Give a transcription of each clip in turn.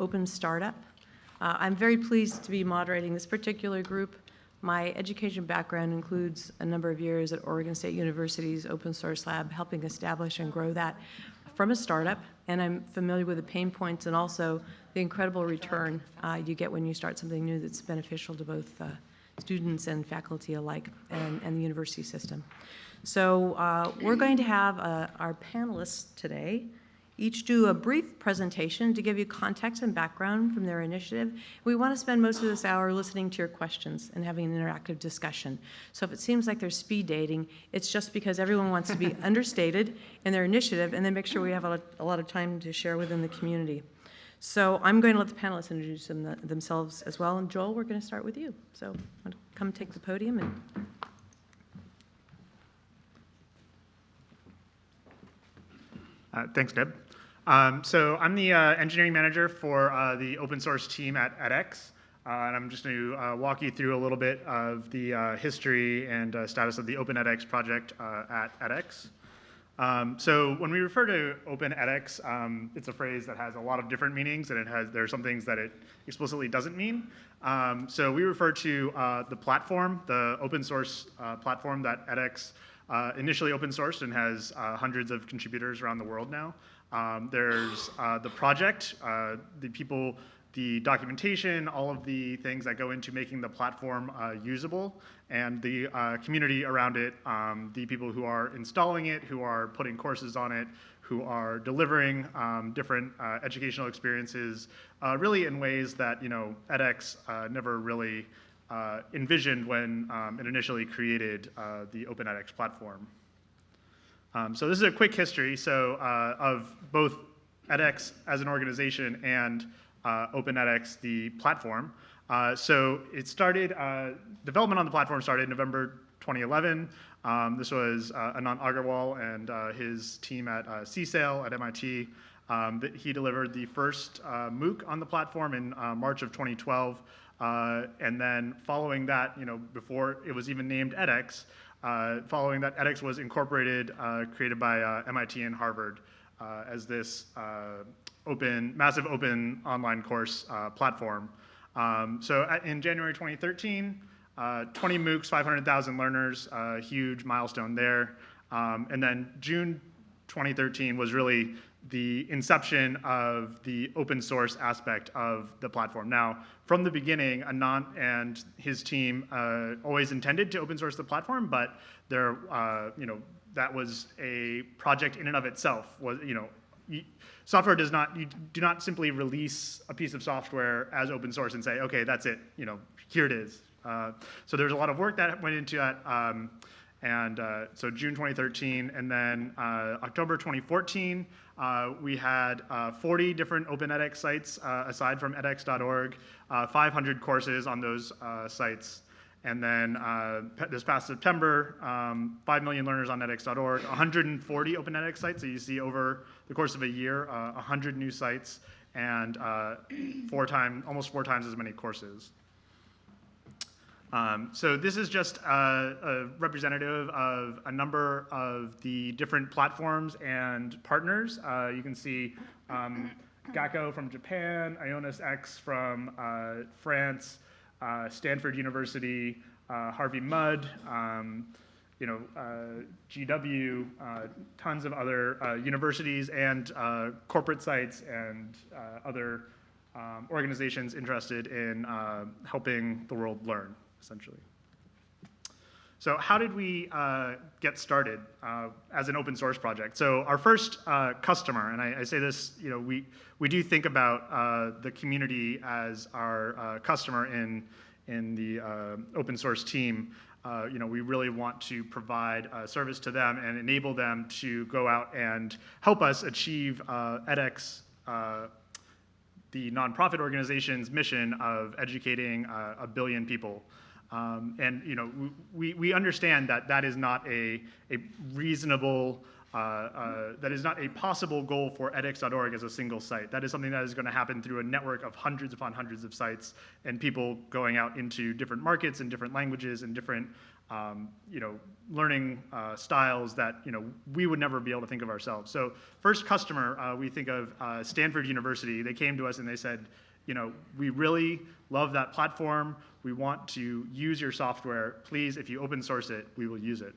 Open Startup. Uh, I'm very pleased to be moderating this particular group. My education background includes a number of years at Oregon State University's Open Source Lab, helping establish and grow that from a startup, and I'm familiar with the pain points and also the incredible return uh, you get when you start something new that's beneficial to both uh, students and faculty alike and, and the university system. So uh, we're going to have uh, our panelists today each do a brief presentation to give you context and background from their initiative. We want to spend most of this hour listening to your questions and having an interactive discussion. So if it seems like there's speed dating, it's just because everyone wants to be understated in their initiative and then make sure we have a lot, a lot of time to share within the community. So I'm going to let the panelists introduce them, themselves as well. And Joel, we're going to start with you. So come take the podium and Uh, thanks, Deb. Um, so I'm the uh, engineering manager for uh, the open source team at edX. Uh, and I'm just going to uh, walk you through a little bit of the uh, history and status of the Open edX project at edX. Um, so when we refer to Open edX, um, it's a phrase that has a lot of different meanings, and it has there are some things that it explicitly doesn't mean. Um, so we refer to the platform, the open source platform that edX initially open sourced and has hundreds of contributors around the world now. Um, there's uh, the project, uh, the people, the documentation, all of the things that go into making the platform uh, usable, and the uh, community around it, um, the people who are installing it, who are putting courses on it, who are delivering um, different uh, educational experiences, uh, really in ways that you know edX never really envisioned when um, it initially created the Open edX platform. Um, so this is a quick history so uh, of both edX as an organization and uh, Open edX, the platform. Uh, so it started, uh, development on the platform started in November 2011. Um, this was uh, Anant Agarwal and uh, his team at uh, CSAIL at MIT. Um, he delivered the first MOOC on the platform in March of 2012. and then following that, you know, before it was even named edX, following that, edX was incorporated, uh, created by uh, MIT and Harvard uh, as this uh, open, massive open online course platform. Um, so at, in January 2013, 20 MOOCs, 500,000 learners, a huge milestone there. Um, and then June 2013 was really the inception of the open source aspect of the platform. Now, from the beginning, Anant and his team uh, always intended to open source the platform, but there, uh, you know, that was a project in and of itself. Was you know, you, software does not you do not simply release a piece of software as open source and say, okay, that's it. You know, here it is. Uh, so there's a lot of work that went into that. Um, and uh, so June 2013, and then uh, October 2014, uh, we had uh, 40 different Open edX sites uh, aside from edX.org, uh, 500 courses on those sites. And then this past September, um, 5 million learners on edX.org, 140 Open edX sites. So you see over the course of a year, 100 new sites and four time, almost four times as many courses. Um, so this is just a, a, representative of a number of the different platforms and partners. Uh, you can see um, gacco from Japan, IONISx from uh, France, uh, Stanford University, uh, Harvey Mudd, um, you know, uh, GW, uh, tons of other universities and corporate sites and other um, organizations interested in helping the world learn essentially. So how did we uh, get started uh, as an open source project? So our first uh, customer, and I, I, say this, you know, we, we do think about uh, the community as our uh, customer in, in the uh, open source team. you know, we really want to provide service to them and enable them to go out and help us achieve edX the nonprofit organization's mission of educating a billion people um, and you know, we, we understand that that is not a, a reasonable, uh, uh, that is not a possible goal for edX.org as a single site. That is something that is going to happen through a network of hundreds upon hundreds of sites and people going out into different markets and different languages and different um, you know, learning uh, styles that you know we would never be able to think of ourselves. So first customer, uh, we think of uh, Stanford University. They came to us and they said, you know, we really love that platform. We want to use your software. Please, if you open source it, we will use it.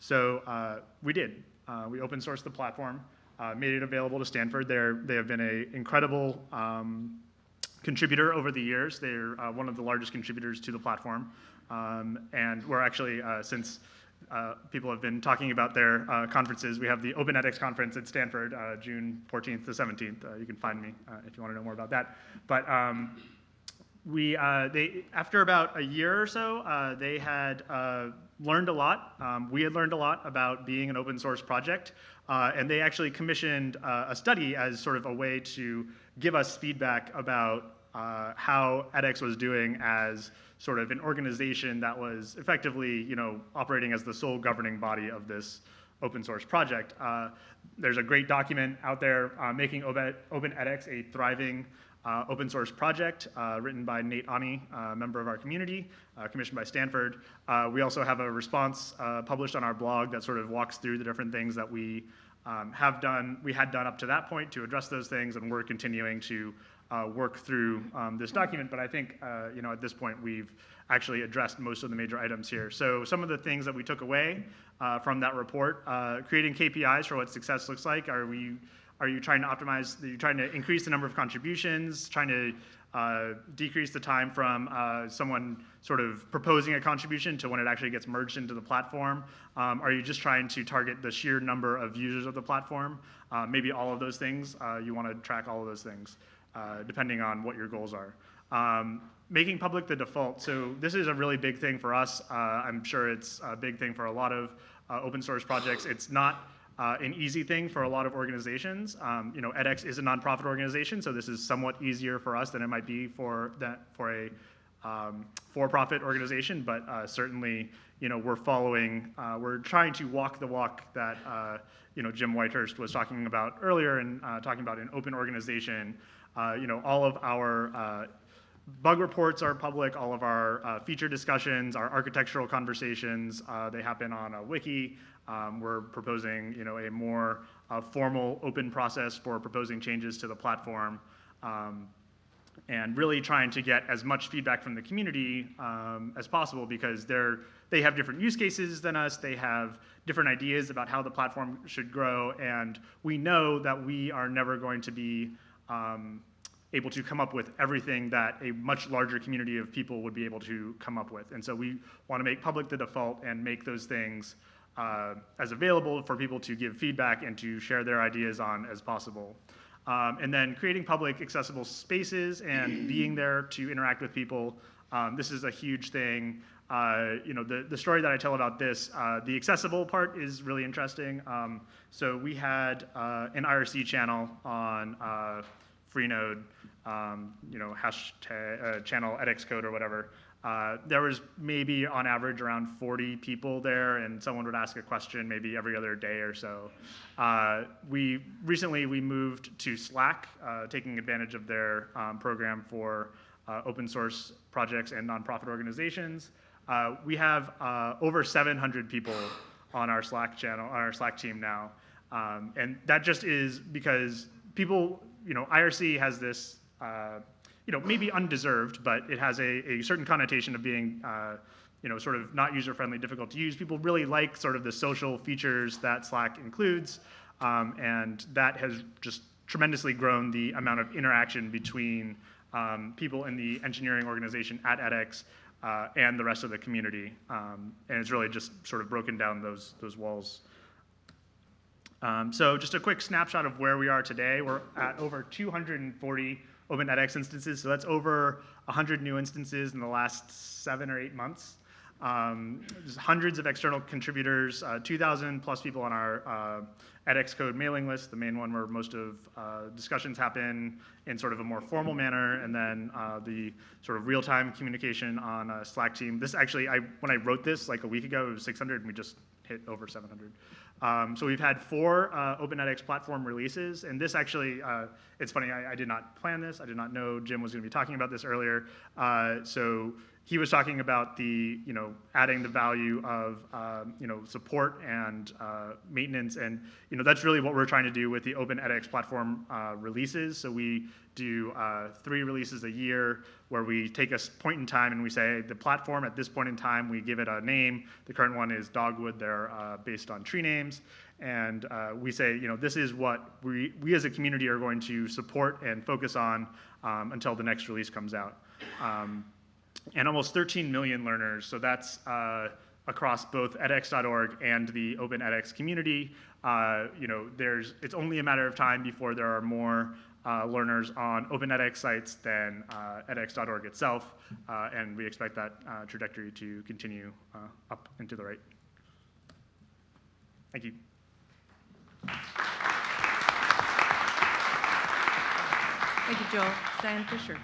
So uh, we did. Uh, we open sourced the platform, uh, made it available to Stanford. They're, they have been an incredible um, contributor over the years. They're uh, one of the largest contributors to the platform. Um, and we're actually, uh, since uh, people have been talking about their conferences, we have the Open edX conference at Stanford, June 14th to 17th. Uh, you can find me if you want to know more about that. But um, we, uh, they, after about a year or so, uh, they had uh, learned a lot. Um, we had learned a lot about being an open source project, uh, and they actually commissioned uh, a study as sort of a way to give us feedback about uh, how edX was doing as sort of an organization that was effectively, you know, operating as the sole governing body of this open source project. There's a great document out there making Open, Open edX a thriving uh, open source project uh, written by Nate Aune, a member of our community, uh, commissioned by Stanford. Uh, we also have a response uh, published on our blog that sort of walks through the different things that we um, have done, we had done up to that point to address those things, and we're continuing to work through um, this document. But I think, you know, at this point, we've actually addressed most of the major items here. So some of the things that we took away from that report, creating KPIs for what success looks like. Are we are you trying to optimize, are you trying to increase the number of contributions, trying to uh, decrease the time from uh, someone sort of proposing a contribution to when it actually gets merged into the platform? Um, are you just trying to target the sheer number of users of the platform? Uh, maybe all of those things. Uh, you want to track all of those things, uh, depending on what your goals are. Um, making public the default. So this is a really big thing for us. Uh, I'm sure it's a big thing for a lot of open source projects. It's not uh, an easy thing for a lot of organizations. Um, you know, edX is a nonprofit organization, so this is somewhat easier for us than it might be for that for a um, for-profit organization. But uh, certainly, you know, we're following, uh, we're trying to walk the walk that uh, you know Jim Whitehurst was talking about earlier, and uh, talking about an open organization. Uh, you know, all of our bug reports are public, all of our uh, feature discussions, our architectural conversations, uh, they happen on a wiki. Um, we're proposing, you know, a more uh, formal open process for proposing changes to the platform. Um, and really trying to get as much feedback from the community um, as possible because they're, they have different use cases than us, they have different ideas about how the platform should grow, and we know that we are never going to be um, able to come up with everything that a much larger community of people would be able to come up with. And so we want to make public the default and make those things uh, as available for people to give feedback and to share their ideas on as possible. Um, and then creating public accessible spaces and being there to interact with people. Um, this is a huge thing. Uh, you know, the, the story that I tell about this, uh, the accessible part is really interesting. Um, so we had uh, an IRC channel on uh, Freenode, um, you know, hashtag uh, channel edX code or whatever. Uh, there was maybe on average around 40 people there, and someone would ask a question maybe every other day or so. Uh, we recently we moved to Slack, uh, taking advantage of their um, program for uh, open source projects and nonprofit organizations. Uh, we have over 700 people on our Slack channel, on our Slack team now, um, and that just is because people you know, IRC has this, uh, you know, maybe undeserved, but it has a, a certain connotation of being, uh, you know, sort of not user-friendly, difficult to use. People really like sort of the social features that Slack includes, um, and that has just tremendously grown the amount of interaction between um, people in the engineering organization at edX uh, and the rest of the community. Um, and it's really just sort of broken down those, those walls. Um, so just a quick snapshot of where we are today. We're at over 240 Open edX instances, so that's over 100 new instances in the last seven or eight months. Um, hundreds of external contributors, uh, 2,000 plus people on our uh, edX code mailing list, the main one where most of uh, discussions happen in sort of a more formal manner, and then uh, the sort of real-time communication on a Slack team. This actually, I when I wrote this like a week ago, it was 600, and we just hit over 700. Um, so we've had four uh, Open edX platform releases, and this actually, uh, it's funny, I, I did not plan this. I did not know Jim was going to be talking about this earlier. Uh, so he was talking about the, you know, adding the value of, um, you know, support and uh, maintenance, and you know that's really what we're trying to do with the Open edX platform uh, releases. So we do uh, three releases a year where we take a point in time and we say the platform at this point in time we give it a name. The current one is Dogwood. They're uh, based on tree names, and uh, we say you know this is what we we as a community are going to support and focus on um, until the next release comes out. Um, and almost 13 million learners. So that's uh, across both edX.org and the Open edX community. Uh, you know, there's it's only a matter of time before there are more uh, learners on Open edX sites than uh, edX.org itself, uh, and we expect that uh, trajectory to continue uh, up and to the right. Thank you. Thank you, Joel. Diane Fisher.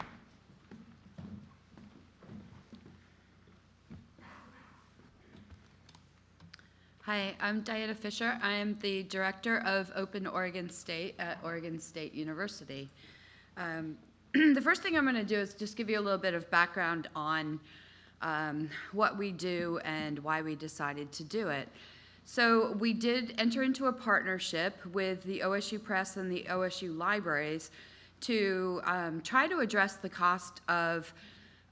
Hi, I'm Diana Fisher. I am the Director of Open Oregon State at Oregon State University. Um, The first thing I'm going to do is just give you a little bit of background on um, what we do and why we decided to do it. So we did enter into a partnership with the OSU Press and the OSU Libraries to um, try to address the cost of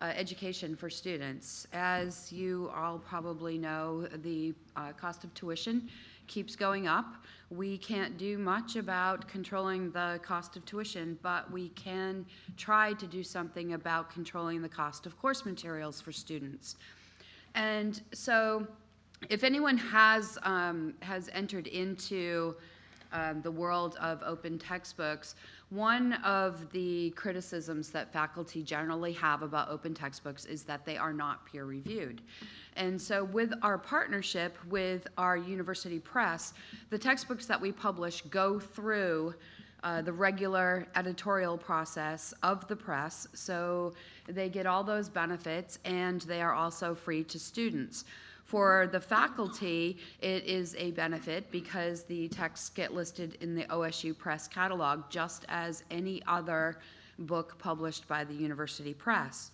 uh, education for students. As you all probably know, the uh, cost of tuition keeps going up. We can't do much about controlling the cost of tuition, but we can try to do something about controlling the cost of course materials for students. And so, if anyone has um, has entered into um, the world of open textbooks, one of the criticisms that faculty generally have about open textbooks is that they are not peer reviewed. And so, with our partnership with our university press, the textbooks that we publish go through uh, the regular editorial process of the press, so they get all those benefits and they are also free to students. For the faculty, it is a benefit because the texts get listed in the OSU Press catalog just as any other book published by the university press.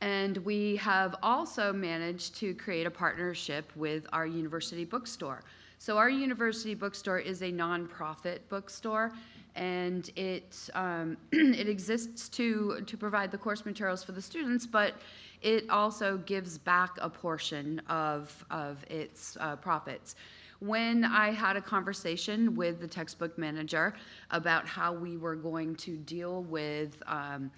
And we have also managed to create a partnership with our university bookstore. So, our university bookstore is a nonprofit bookstore, and it, um, it exists to, to provide the course materials for the students, but it also gives back a portion of, of its uh, profits. When I had a conversation with the textbook manager about how we were going to deal with um,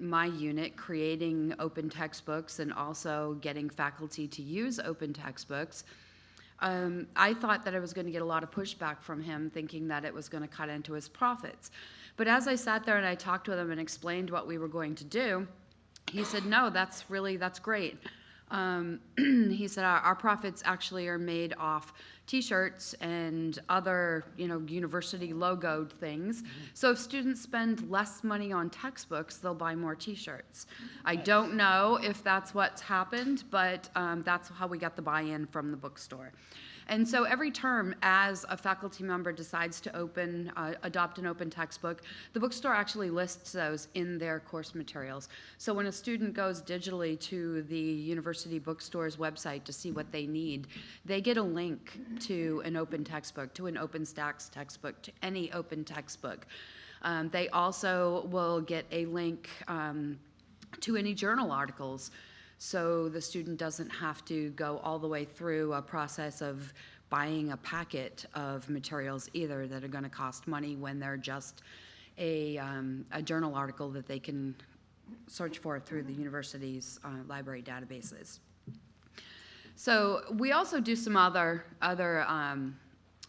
my unit creating open textbooks and also getting faculty to use open textbooks, um, I thought that I was going to get a lot of pushback from him, thinking that it was going to cut into his profits. But as I sat there and I talked with him and explained what we were going to do, he said, "No, that's really that's great." Um, he said, our, "Our profits actually are made off T-shirts and other, you know, university logoed things. So if students spend less money on textbooks, they'll buy more T-shirts. I don't know if that's what's happened, but um, that's how we got the buy-in from the bookstore." And so every term, as a faculty member decides to open, uh, adopt an open textbook, the bookstore actually lists those in their course materials. So when a student goes digitally to the university bookstore's website to see what they need, they get a link to an open textbook, to an OpenStax textbook, to any open textbook. Um, they also will get a link um, to any journal articles so the student doesn't have to go all the way through a process of buying a packet of materials either that are going to cost money when they're just a, um, a journal article that they can search for through the university's uh, library databases. So we also do some other other um,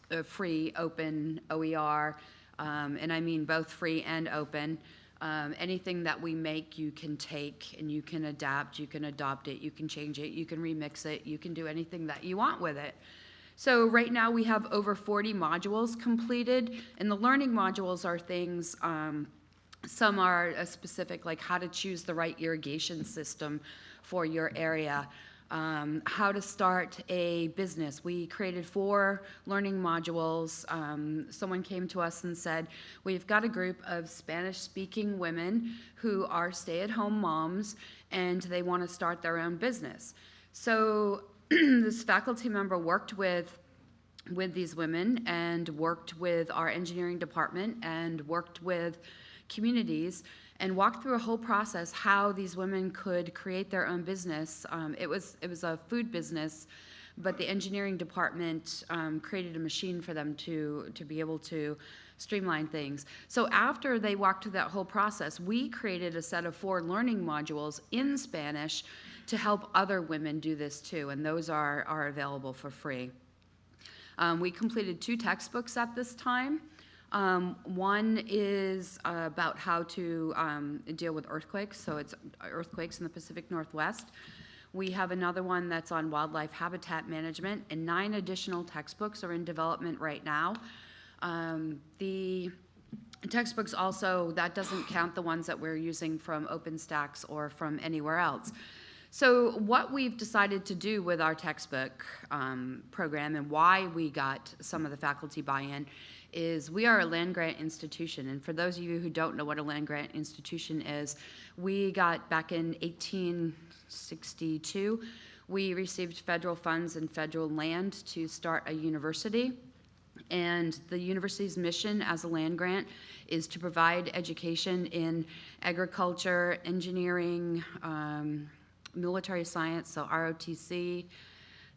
uh, free open OER, um, and I mean both free and open. Um, anything that we make, you can take and you can adapt, you can adopt it, you can change it, you can remix it, you can do anything that you want with it. So right now we have over 40 modules completed, and the learning modules are things. Um, some are uh, specific, like how to choose the right irrigation system for your area. Um, how to start a business. We created four learning modules. Um, someone came to us and said, We've got a group of Spanish speaking women who are stay at home moms and they want to start their own business. So this faculty member worked with with these women and worked with our engineering department and worked with communities and walked through a whole process how these women could create their own business. Um, it was it was a food business, but the engineering department um, created a machine for them to to be able to streamline things. So after they walked through that whole process, we created a set of four learning modules in Spanish to help other women do this too, and those are are available for free. Um, we completed two textbooks at this time. Um, one is uh, about how to um, deal with earthquakes, so it's earthquakes in the Pacific Northwest. We have another one that's on wildlife habitat management, and nine additional textbooks are in development right now. Um, the textbooks also, that doesn't count the ones that we're using from OpenStax or from anywhere else. So what we've decided to do with our textbook um, program and why we got some of the faculty buy-in is we are a land grant institution. And for those of you who don't know what a land grant institution is, we got back in 1862, we received federal funds and federal land to start a university. And the university's mission as a land grant is to provide education in agriculture, engineering, um, military science, so ROTC,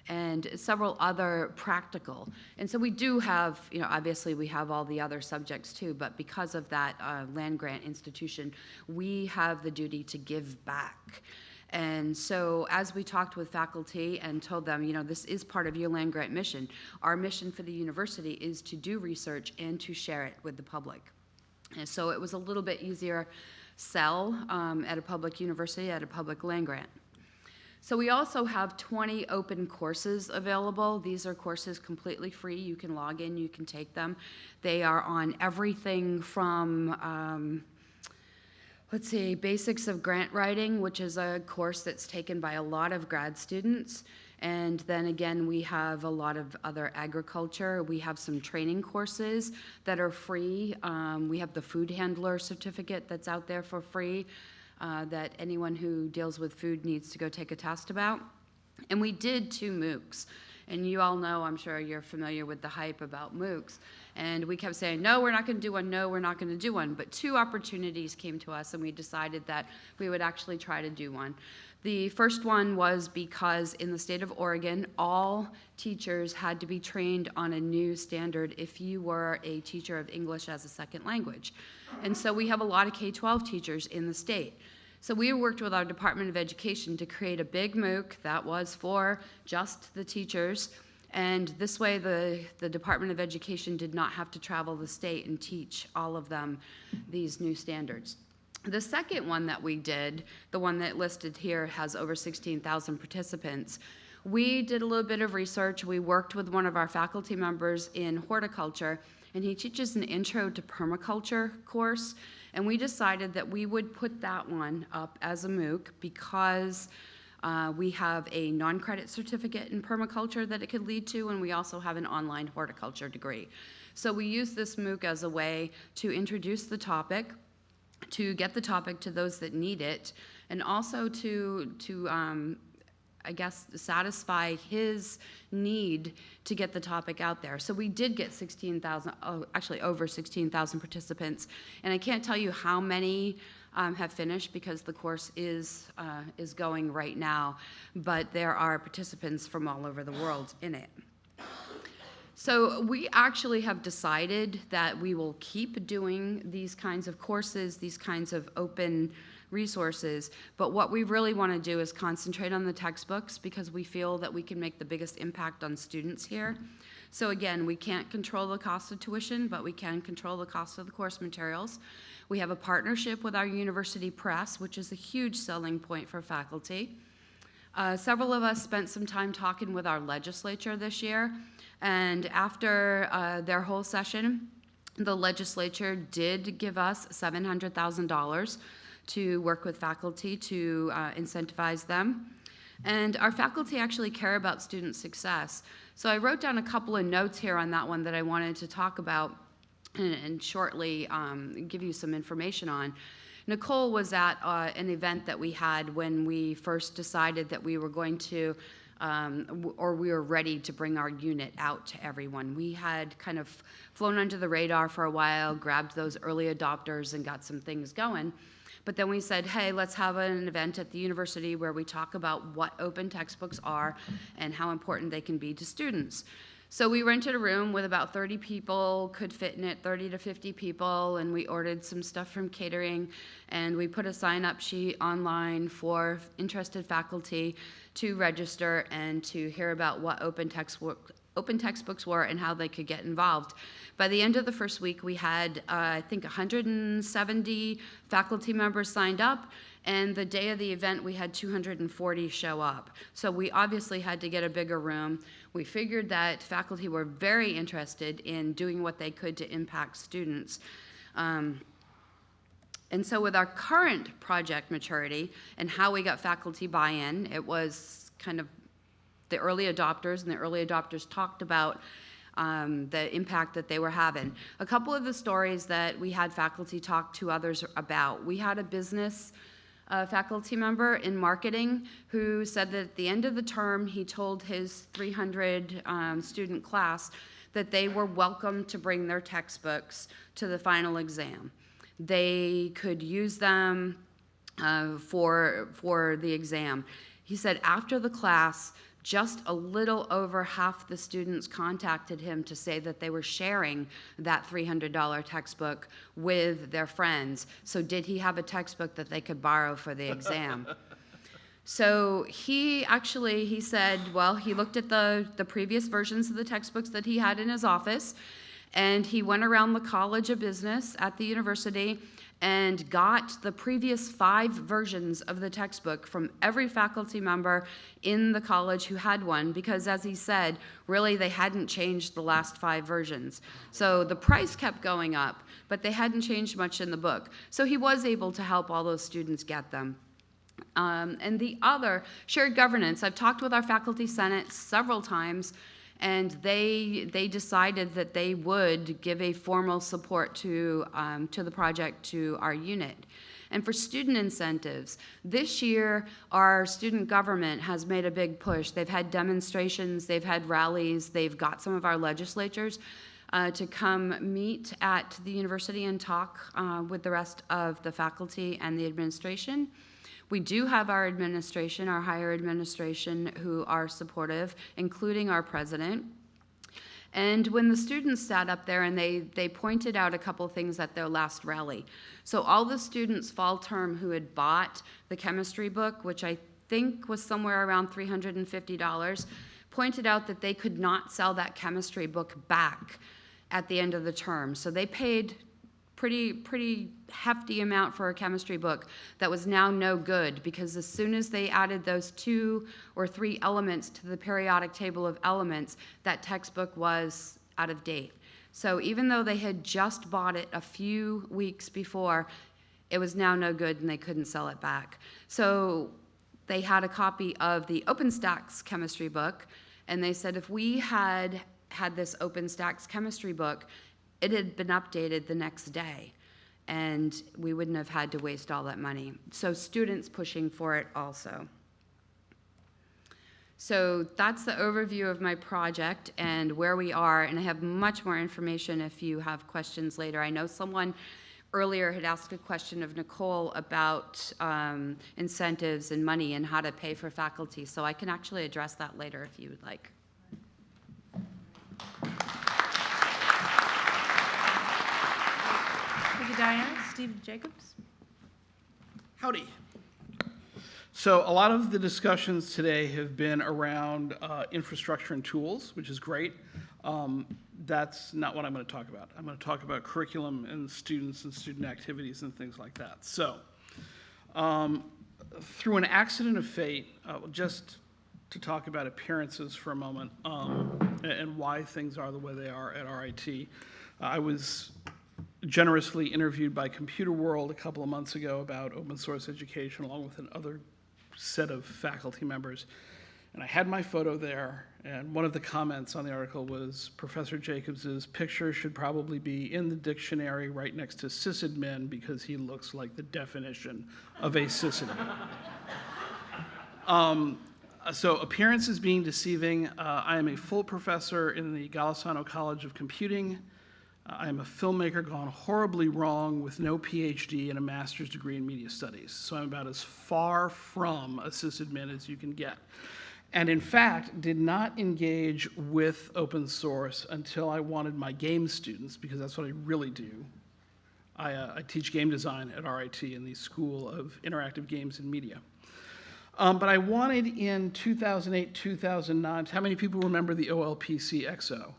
and several other practical. And so we do have, you know, obviously we have all the other subjects too, but because of that uh, land grant institution, we have the duty to give back. And so as we talked with faculty and told them, you know, this is part of your land grant mission, our mission for the university is to do research and to share it with the public. And so it was a little bit easier sell um, at a public university, at a public land grant. So we also have 20 open courses available. These are courses completely free. You can log in, you can take them. They are on everything from, um, let's see, basics of grant writing, which is a course that's taken by a lot of grad students. And then again, we have a lot of other agriculture. We have some training courses that are free. Um, we have the food handler certificate that's out there for free uh, that anyone who deals with food needs to go take a test about. And we did two MOOCs. And you all know, I'm sure you're familiar with the hype about MOOCs. And we kept saying, no, we're not going to do one, no, we're not going to do one. But two opportunities came to us, and we decided that we would actually try to do one. The first one was because in the state of Oregon, all teachers had to be trained on a new standard if you were a teacher of English as a second language. And so we have a lot of K 12 teachers in the state. So we worked with our Department of Education to create a big MOOC that was for just the teachers. And this way, the, the Department of Education did not have to travel the state and teach all of them these new standards. The second one that we did, the one that listed here has over 16,000 participants. We did a little bit of research. We worked with one of our faculty members in horticulture, and he teaches an intro to permaculture course. And we decided that we would put that one up as a MOOC because uh, we have a non-credit certificate in permaculture that it could lead to, and we also have an online horticulture degree. So we use this MOOC as a way to introduce the topic, to get the topic to those that need it, and also to, to um, I guess, satisfy his need to get the topic out there. So we did get 16,000, oh, actually over 16,000 participants, and I can't tell you how many um, have finished because the course is uh, is going right now, but there are participants from all over the world in it. So we actually have decided that we will keep doing these kinds of courses, these kinds of open resources. But what we really want to do is concentrate on the textbooks because we feel that we can make the biggest impact on students here. So again, we can't control the cost of tuition, but we can control the cost of the course materials. We have a partnership with our university press, which is a huge selling point for faculty. Uh, several of us spent some time talking with our legislature this year, and after uh, their whole session, the legislature did give us $700,000 to work with faculty to uh, incentivize them. And our faculty actually care about student success. So I wrote down a couple of notes here on that one that I wanted to talk about and, and shortly um, give you some information on. Nicole was at uh, an event that we had when we first decided that we were going to, um, or we were ready to bring our unit out to everyone. We had kind of flown under the radar for a while, grabbed those early adopters, and got some things going. But then we said, hey, let's have an event at the university where we talk about what open textbooks are and how important they can be to students. So we rented a room with about 30 people, could fit in it 30 to 50 people, and we ordered some stuff from catering, and we put a sign-up sheet online for interested faculty to register and to hear about what open textbook open textbooks were and how they could get involved. By the end of the first week, we had, uh, I think, 170 faculty members signed up, and the day of the event, we had 240 show up. So we obviously had to get a bigger room. We figured that faculty were very interested in doing what they could to impact students. Um, and so with our current project maturity and how we got faculty buy-in, it was kind of the early adopters, and the early adopters talked about um, the impact that they were having. A couple of the stories that we had faculty talk to others about. We had a business uh, faculty member in marketing who said that at the end of the term, he told his 300 um, student class that they were welcome to bring their textbooks to the final exam. They could use them uh, for, for the exam. He said after the class, just a little over half the students contacted him to say that they were sharing that $300 textbook with their friends. So, did he have a textbook that they could borrow for the exam? So he actually he said, well, he looked at the the previous versions of the textbooks that he had in his office, and he went around the College of Business at the university and got the previous five versions of the textbook from every faculty member in the college who had one because as he said really they hadn't changed the last five versions. So the price kept going up but they hadn't changed much in the book. So he was able to help all those students get them. Um, and the other, shared governance. I've talked with our faculty senate several times, and they they decided that they would give a formal support to um, to the project to our unit. And for student incentives, this year our student government has made a big push. They've had demonstrations, they've had rallies, they've got some of our legislatures uh, to come meet at the university and talk uh, with the rest of the faculty and the administration. We do have our administration, our higher administration, who are supportive, including our president. And when the students sat up there and they, they pointed out a couple things at their last rally. So all the students fall term who had bought the chemistry book, which I think was somewhere around $350, pointed out that they could not sell that chemistry book back at the end of the term. So they paid pretty pretty hefty amount for a chemistry book that was now no good because as soon as they added those two or three elements to the periodic table of elements that textbook was out of date. So even though they had just bought it a few weeks before it was now no good and they couldn't sell it back. So they had a copy of the OpenStax chemistry book and they said if we had had this OpenStax chemistry book it had been updated the next day and we wouldn't have had to waste all that money. So students pushing for it also. So that's the overview of my project and where we are, and I have much more information if you have questions later. I know someone earlier had asked a question of Nicole about um, incentives and money and how to pay for faculty, so I can actually address that later if you would like. You, Diane. Steve Jacobs? Howdy. So a lot of the discussions today have been around uh, infrastructure and tools, which is great. Um, That's not what I'm going to talk about. I'm going to talk about curriculum and students and student activities and things like that. So um, through an accident of fate, uh, just to talk about appearances for a moment um, and why things are the way they are at RIT, I was generously interviewed by Computer World a couple of months ago about open source education, along with another set of faculty members. And I had my photo there, and one of the comments on the article was Professor Jacobs's picture should probably be in the dictionary right next to sysadmin because he looks like the definition of a sysadmin. Um, so appearance is being deceiving. Uh, I am a full professor in the Golisano College of Computing. I am a filmmaker gone horribly wrong with no PhD and a master's degree in media studies. So I'm about as far from a sysadmin as you can get. And in fact, did not engage with open source until I wanted my game students, because that's what I really do. I, uh, I teach game design at RIT in the School of Interactive Games and Media. Um, but I wanted in 2008, 2009, how many people remember the OLPC XO?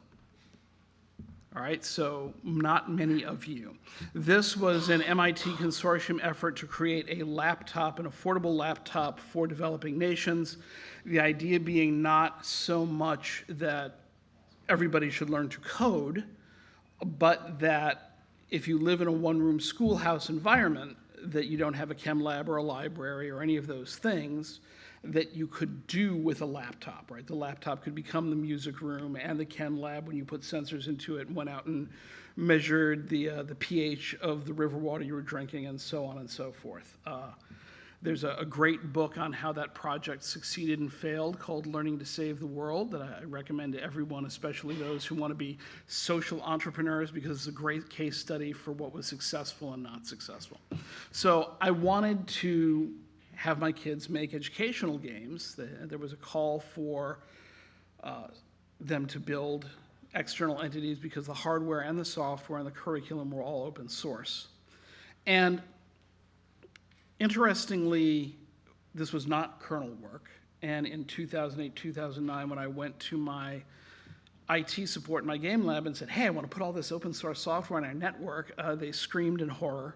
All right, so not many of you. This was an MIT consortium effort to create a laptop, an affordable laptop for developing nations. The idea being not so much that everybody should learn to code, but that if you live in a one-room schoolhouse environment, that you don't have a chem lab or a library or any of those things that you could do with a laptop, right? The laptop could become the music room and the chem lab when you put sensors into it and went out and measured the, uh, the pH of the river water you were drinking and so on and so forth. Uh, there's a, a, great book on how that project succeeded and failed called Learning to Save the World that I recommend to everyone, especially those who want to be social entrepreneurs, because it's a great case study for what was successful and not successful. So I wanted to have my kids make educational games. There was a call for uh, them to build external entities because the hardware and the software and the curriculum were all open source. And Interestingly, this was not kernel work. And in 2008, 2009, when I went to my IT support in my game lab and said, hey, I want to put all this open source software on our network, uh, they screamed in horror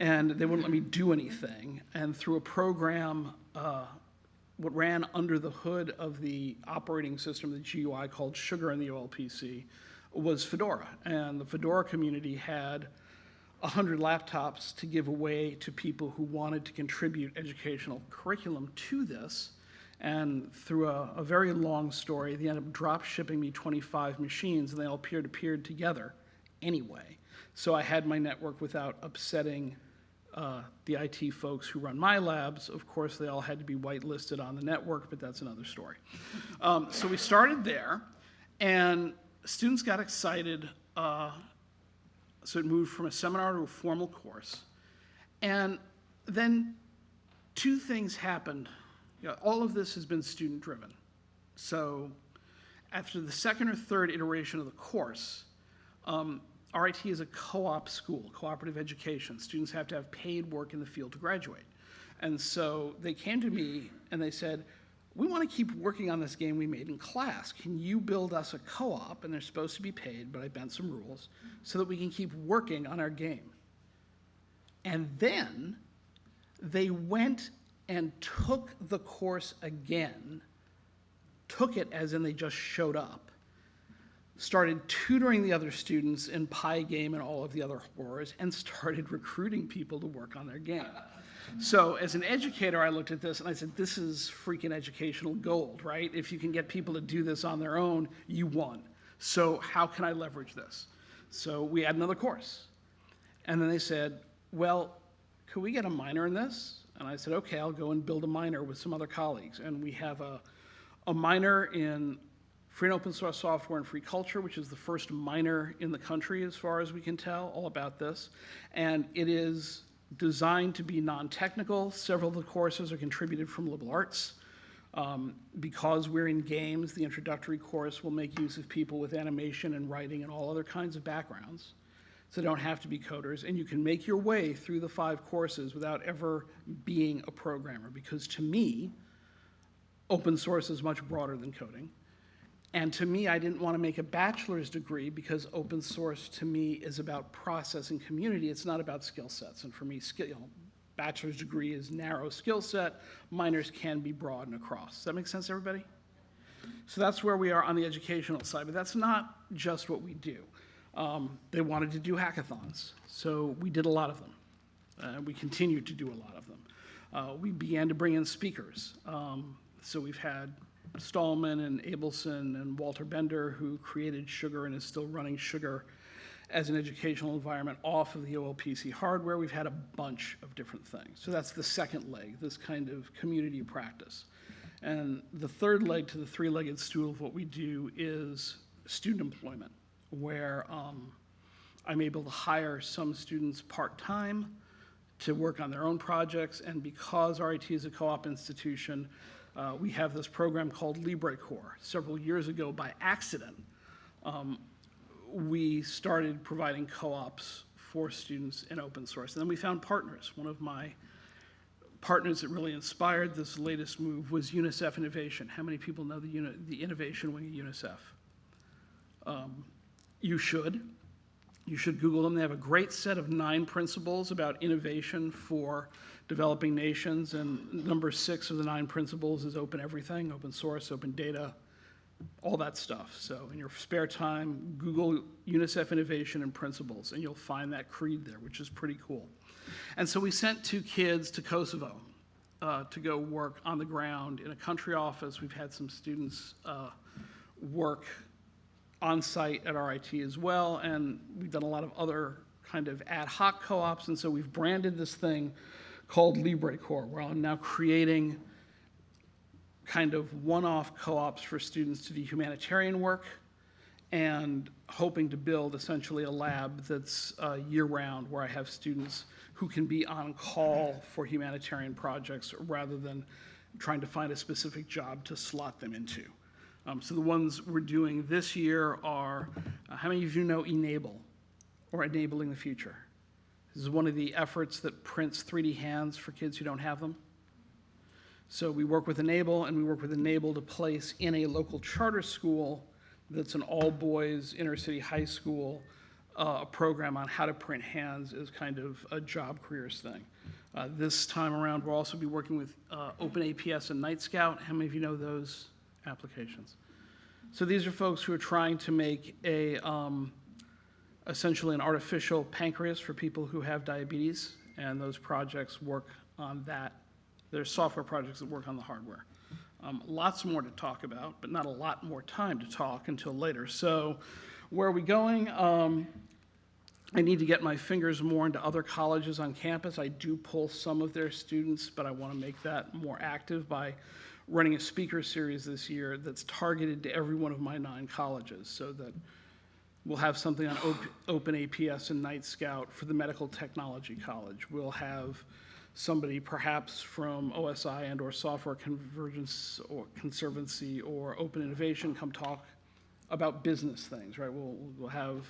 and they wouldn't let me do anything. And through a program, uh, what ran under the hood of the operating system, the GUI called Sugar in the OLPC, was Fedora. And the Fedora community had 100 laptops to give away to people who wanted to contribute educational curriculum to this. And through a, a very long story, they ended up drop shipping me 25 machines, and they all peer to peer together anyway. So I had my network without upsetting uh, the IT folks who run my labs. Of course, they all had to be whitelisted on the network, but that's another story. Um, so we started there, and students got excited. Uh, so it moved from a seminar to a formal course. And then two things happened. You know, all of this has been student driven. So after the second or third iteration of the course, um, RIT is a co-op school, cooperative education. Students have to have paid work in the field to graduate. And so they came to me and they said, we want to keep working on this game we made in class. Can you build us a co-op, and they're supposed to be paid, but I bent some rules, so that we can keep working on our game. And then they went and took the course again, took it as in they just showed up, started tutoring the other students in Pygame and all of the other horrors, and started recruiting people to work on their game. So as an educator, I looked at this and I said, this is freaking educational gold, right? If you can get people to do this on their own, you won. So how can I leverage this? So we had another course. And then they said, well, could we get a minor in this? And I said, okay, I'll go and build a minor with some other colleagues. And we have a, a minor in free and open source software and free culture, which is the first minor in the country as far as we can tell, all about this. And it is designed to be non-technical. Several of the courses are contributed from liberal arts. Um, because we're in games, the introductory course will make use of people with animation and writing and all other kinds of backgrounds. So don't have to be coders. And you can make your way through the five courses without ever being a programmer. Because to me, open source is much broader than coding. And to me, I didn't want to make a bachelor's degree because open source to me is about process and community. It's not about skill sets. And for me, skill, bachelor's degree is narrow skill set. Minors can be broad and across. Does that make sense, everybody? So that's where we are on the educational side. But that's not just what we do. Um, they wanted to do hackathons, so we did a lot of them. Uh, we continue to do a lot of them. Uh, we began to bring in speakers. Um, so we've had Stallman and Abelson and Walter Bender, who created Sugar and is still running Sugar as an educational environment off of the OLPC hardware. We've had a bunch of different things. So that's the second leg, this kind of community practice. And the third leg to the three-legged stool of what we do is student employment, where um, I'm able to hire some students part-time to work on their own projects, and because RIT is a co-op institution, uh, we have this program called LibreCorps. Several years ago, by accident, um, we started providing co-ops for students in open source. And then we found partners. One of my partners that really inspired this latest move was UNICEF Innovation. How many people know the, uni- the innovation wing of UNICEF? Um, you should. You should Google them. They have a great set of nine principles about innovation for developing nations, and number six of the nine principles is open everything, open source, open data, all that stuff. So in your spare time, Google UNICEF Innovation and Principles, and you'll find that creed there, which is pretty cool. And so we sent two kids to Kosovo uh, to go work on the ground in a country office. We've had some students uh, work on site at RIT as well, and we've done a lot of other kind of ad hoc co-ops, and so we've branded this thing called LibreCorps, where I'm now creating kind of one-off co-ops for students to do humanitarian work and hoping to build essentially a lab that's uh, year-round where I have students who can be on call for humanitarian projects rather than trying to find a specific job to slot them into. Um, so the ones we're doing this year are, uh, how many of you know Enable or Enabling the Future? This is one of the efforts that prints 3D hands for kids who don't have them. So we work with Enable, and we work with Enable to place in a local charter school that's an all-boys inner-city high school, uh, a program on how to print hands as kind of a job careers thing. Uh, this time around, we'll also be working with uh, OpenAPS and Nightscout. How many of you know those applications? So these are folks who are trying to make a, um, essentially an artificial pancreas for people who have diabetes, and those projects work on that. There's software projects that work on the hardware. Um, lots more to talk about, but not a lot more time to talk until later. So where are we going? Um, I need to get my fingers more into other colleges on campus. I do pull some of their students, but I want to make that more active by running a speaker series this year that's targeted to every one of my nine colleges so that We'll have something on Op- OpenAPS and Nightscout for the Medical Technology College. We'll have somebody perhaps from OSI and or Software Convergence or Conservancy or Open Innovation come talk about business things, right? We'll, we'll have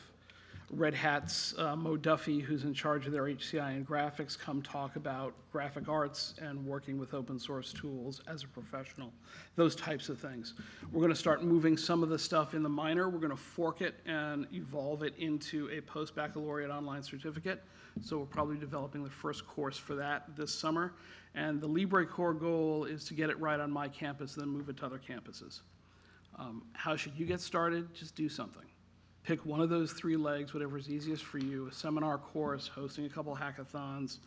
Red Hat's uh, Mo Duffy, who's in charge of their HCI and graphics, come talk about graphic arts and working with open source tools as a professional, those types of things. We're going to start moving some of the stuff in the minor. We're going to fork it and evolve it into a post-baccalaureate online certificate. So we're probably developing the first course for that this summer. And the LibreCorps goal is to get it right on my campus, then move it to other campuses. Um, how should you get started? Just do something. Pick one of those three legs, whatever's easiest for you, a seminar course, hosting a couple hackathons,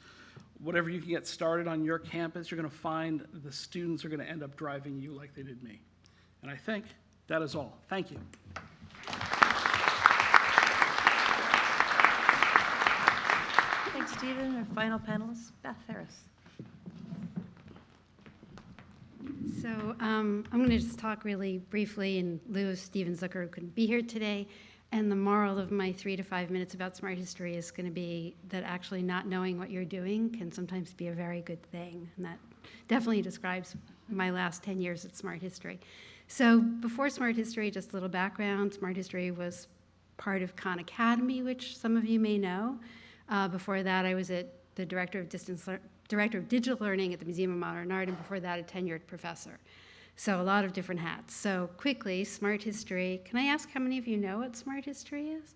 whatever you can get started on your campus, you're going to find the students are going to end up driving you like they did me. And I think that is all. Thank you. Thanks, Stephen. Our final panelist, Beth Harris. So um, I'm going to just talk really briefly in lieu of Steven Zucker, who couldn't be here today. And the moral of my three to five minutes about smart history is going to be that actually not knowing what you're doing can sometimes be a very good thing. And that definitely describes my last 10 years at Smart History. So before Smart History, just a little background. Smart History was part of Khan Academy, which some of you may know. Uh, before that, I was at the director of distance director of digital learning at the Museum of Modern Art, and before that, a tenured professor. So a lot of different hats. So quickly, smart history. Can I ask how many of you know what smart history is?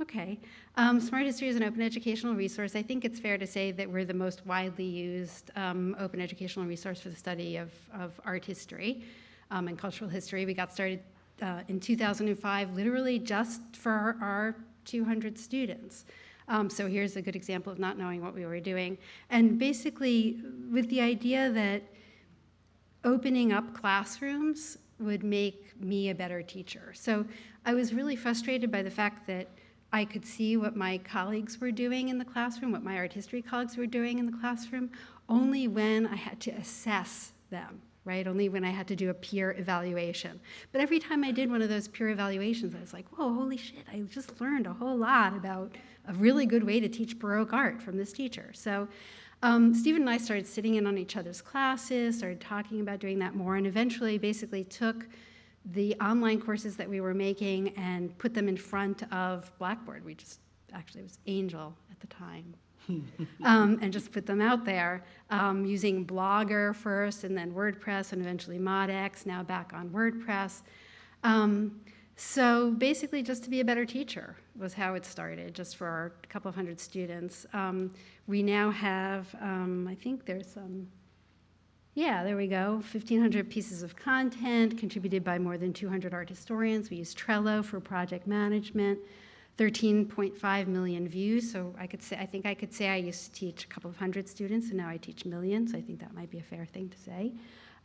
Okay. Um, smart history is an open educational resource. I think it's fair to say that we're the most widely used um, open educational resource for the study of, of art history um, and cultural history. We got started uh, in 2005, literally just for our, our 200 students. Um, so here's a good example of not knowing what we were doing. And basically, with the idea that opening up classrooms would make me a better teacher. So I was really frustrated by the fact that I could see what my colleagues were doing in the classroom, what my art history colleagues were doing in the classroom, only when I had to assess them, right? Only when I had to do a peer evaluation. But every time I did one of those peer evaluations, I was like, whoa, holy shit, I just learned a whole lot about a really good way to teach Baroque art from this teacher. So um, Stephen and I started sitting in on each other's classes, started talking about doing that more, and eventually basically took the online courses that we were making and put them in front of Blackboard. We just, actually, it was Angel at the time. um, and just put them out there um, using Blogger first and then WordPress and eventually ModX, now back on WordPress. Um, so basically, just to be a better teacher was how it started, just for our couple of hundred students. Um, we now have, um, I think there's some, yeah, there we go, 1,500 pieces of content contributed by more than 200 art historians. We use Trello for project management. 13.5 million views. So I could say, I think I could say I used to teach a couple of hundred students, and now I teach millions. I think that might be a fair thing to say.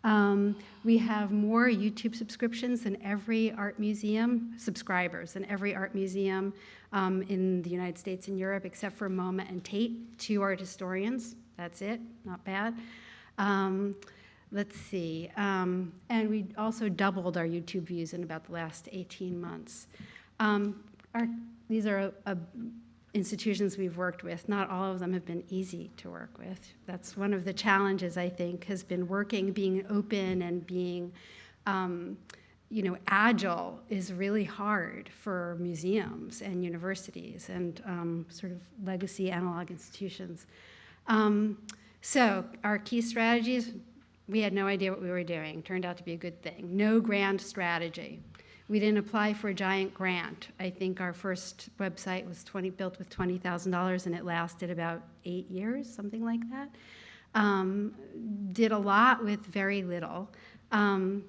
Um, we have more YouTube subscriptions than every art museum, subscribers, than every art museum um, in the United States and Europe, except for MoMA and Tate, two art historians. That's it, not bad. Um, let's see. Um, and we also doubled our YouTube views in about the last 18 months. Um, our, these are uh, institutions we've worked with. Not all of them have been easy to work with. That's one of the challenges, I think, has been working, being open and being, um, you know, agile is really hard for museums and universities and um, sort of legacy analog institutions. Um, so our key strategies, we had no idea what we were doing. Turned out to be a good thing. No grand strategy. We didn't apply for a giant grant. I think our first website was 20, built with $20,000 and it lasted about eight years, something like that. Um, did a lot with very little. Um,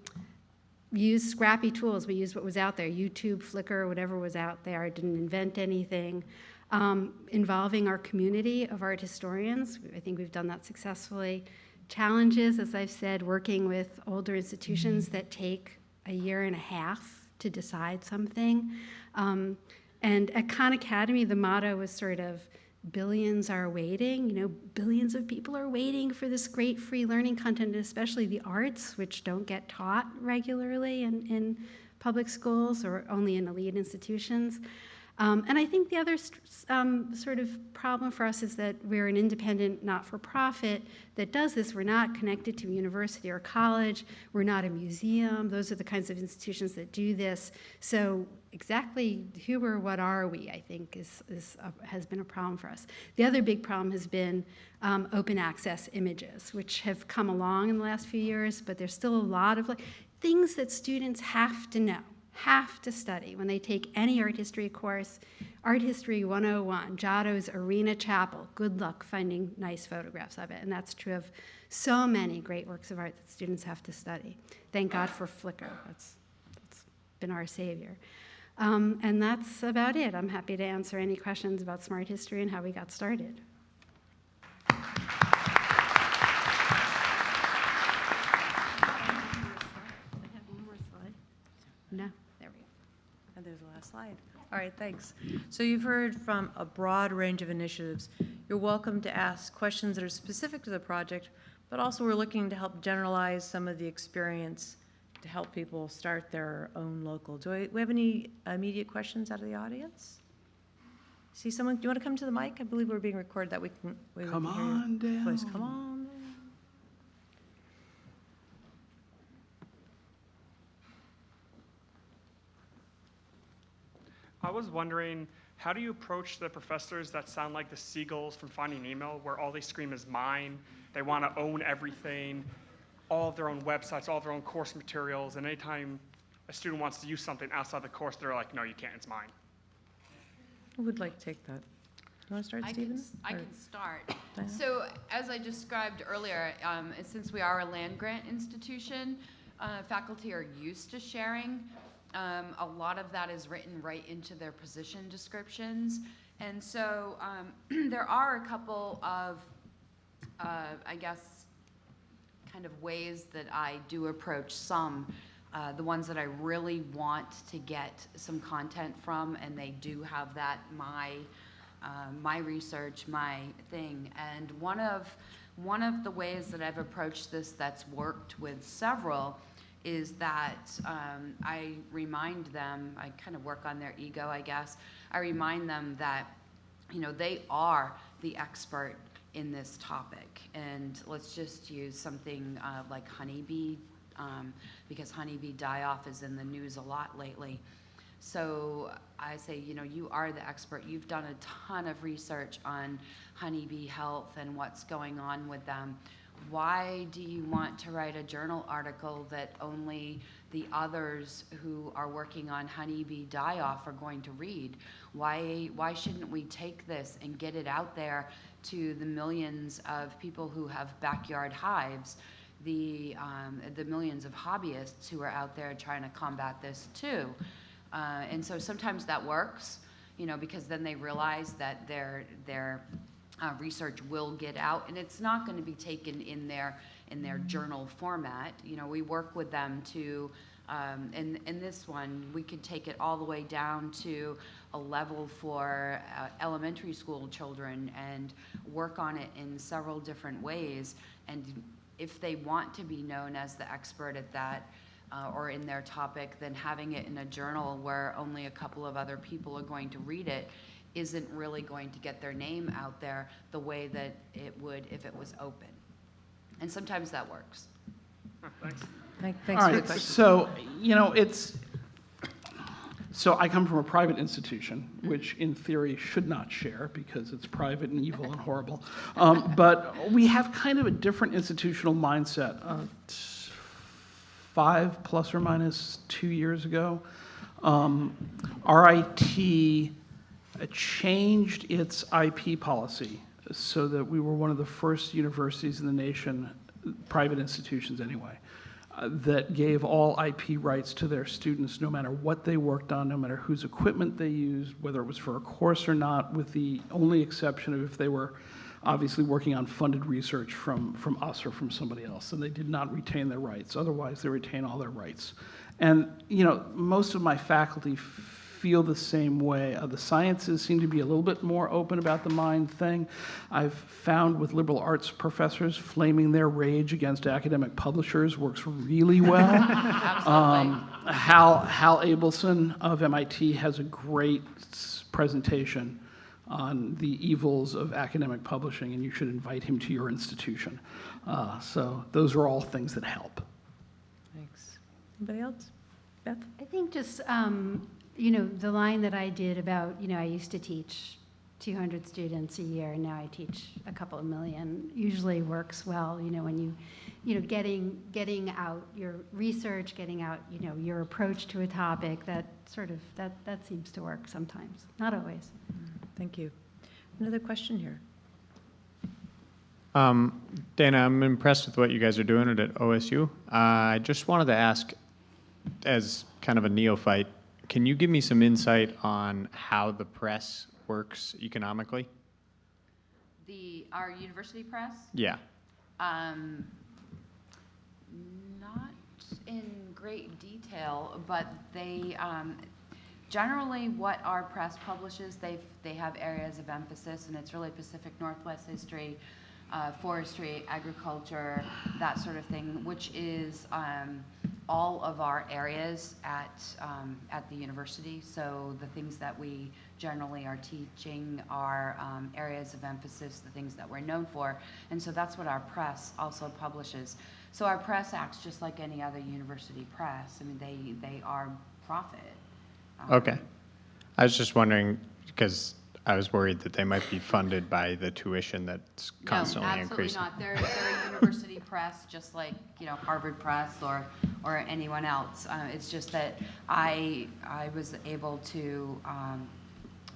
used scrappy tools. We used what was out there, YouTube, Flickr, whatever was out there. I didn't invent anything. Um, involving our community of art historians. I think we've done that successfully. Challenges, as I've said, working with older institutions that take a year and a half to decide something. Um, and at Khan Academy, the motto was sort of billions are waiting. You know, billions of people are waiting for this great free learning content, especially the arts, which don't get taught regularly in, in public schools or only in elite institutions. Um, and I think the other um, sort of problem for us is that we're an independent not-for-profit that does this. We're not connected to a university or college. We're not a museum. Those are the kinds of institutions that do this. So exactly who or what are we, I think, is, is a, has been a problem for us. The other big problem has been um, open access images, which have come along in the last few years, but there's still a lot of like, things that students have to know have to study when they take any art history course. Art History 101, Giotto's Arena Chapel. Good luck finding nice photographs of it. And that's true of so many great works of art that students have to study. Thank God for Flickr. That's, that's been our savior. Um, and that's about it. I'm happy to answer any questions about smart history and how we got started. No. And there's the last slide. All right, thanks. So you've heard from a broad range of initiatives. You're welcome to ask questions that are specific to the project, but also we're looking to help generalize some of the experience to help people start their own local. Do I, we have any immediate questions out of the audience? See someone, do you want to come to the mic? I believe we're being recorded that we can. we Come can on down. voice. Come on. Was wondering, how do you approach the professors that sound like the seagulls from Finding Nemo, where all they scream is mine? They want to own everything, all of their own websites, all of their own course materials, and anytime a student wants to use something outside the course, they're like, no, you can't, it's mine. Who would like to take that? You want to start, I Stephen? can, s- I Or- can start. Diana? So as I described earlier, um, since we are a land grant institution, uh, faculty are used to sharing. Um, a lot of that is written right into their position descriptions. And so um, there are a couple of, uh, I guess, kind of ways that I do approach some. Uh, the ones that I really want to get some content from, and they do have that my uh, my research, my thing. And one of one of the ways that I've approached this that's worked with several is that um, I remind them. I kind of work on their ego, I guess. I remind them that you know they are the expert in this topic. And let's just use something uh, like honeybee, um, because honeybee die-off is in the news a lot lately. So I say, you know, you are the expert. You've done a ton of research on honeybee health and what's going on with them. Why do you want to write a journal article that only the others who are working on honeybee die-off are going to read? Why, why shouldn't we take this and get it out there to the millions of people who have backyard hives, the, um, the millions of hobbyists who are out there trying to combat this too? Uh, and so sometimes that works, you know, because then they realize that their, their uh, research will get out, and it's not going to be taken in their, in their journal format. You know, we work with them to, um, in, in this one, we could take it all the way down to a level for uh, elementary school children and work on it in several different ways. And if they want to be known as the expert at that, uh, or in their topic, then having it in a journal where only a couple of other people are going to read it isn't really going to get their name out there the way that it would if it was open. And sometimes that works. Thanks. Thank- All Thanks for the right, question. so, you know, it's, so I come from a private institution, which in theory should not share because it's private and evil and horrible. Um, But we have kind of a different institutional mindset. Uh, Five plus or minus two years ago, um, RIT changed its IP policy so that we were one of the first universities in the nation, private institutions anyway, uh, that gave all IP rights to their students, no matter what they worked on, no matter whose equipment they used, whether it was for a course or not, with the only exception of if they were obviously working on funded research from, from us or from somebody else, and they did not retain their rights. Otherwise, they retain all their rights. And, you know, most of my faculty feel the same way. Uh, the sciences seem to be a little bit more open about the mind thing. I've found with liberal arts professors, flaming their rage against academic publishers works really well. Um, Hal, Hal Abelson of MIT has a great presentation on the evils of academic publishing, and you should invite him to your institution. Uh, so those are all things that help. Thanks. Anybody else? Beth? I think just, um, you know, the line that I did about, you know, I used to teach 200 students a year, and now I teach a couple of million, usually works well, you know, when you, you know, getting, getting out your research, getting out, you know, your approach to a topic, that sort of, that, that seems to work sometimes, not always. Thank you. Another question here. Um, Dana, I'm impressed with what you guys are doing at OSU. Uh, I just wanted to ask, as kind of a neophyte, can you give me some insight on how the press works economically? The, our university press, Yeah. um, not in great detail, but they, um, generally what our press publishes, they've, they have areas of emphasis, and it's really Pacific Northwest history, uh, forestry, agriculture, that sort of thing, which is, um, all of our areas at, um, at the university. So the things that we generally are teaching are um, areas of emphasis, the things that we're known for. And so that's what our press also publishes. So our press acts just like any other university press. I mean, they, they are profit. Um, Okay. I was just wondering, because I was worried that they might be funded by the tuition that's constantly increasing. No, absolutely not. They're, they're a university press, just like, you know, Harvard Press or, or anyone else. Uh, it's just that I, I was able to, um,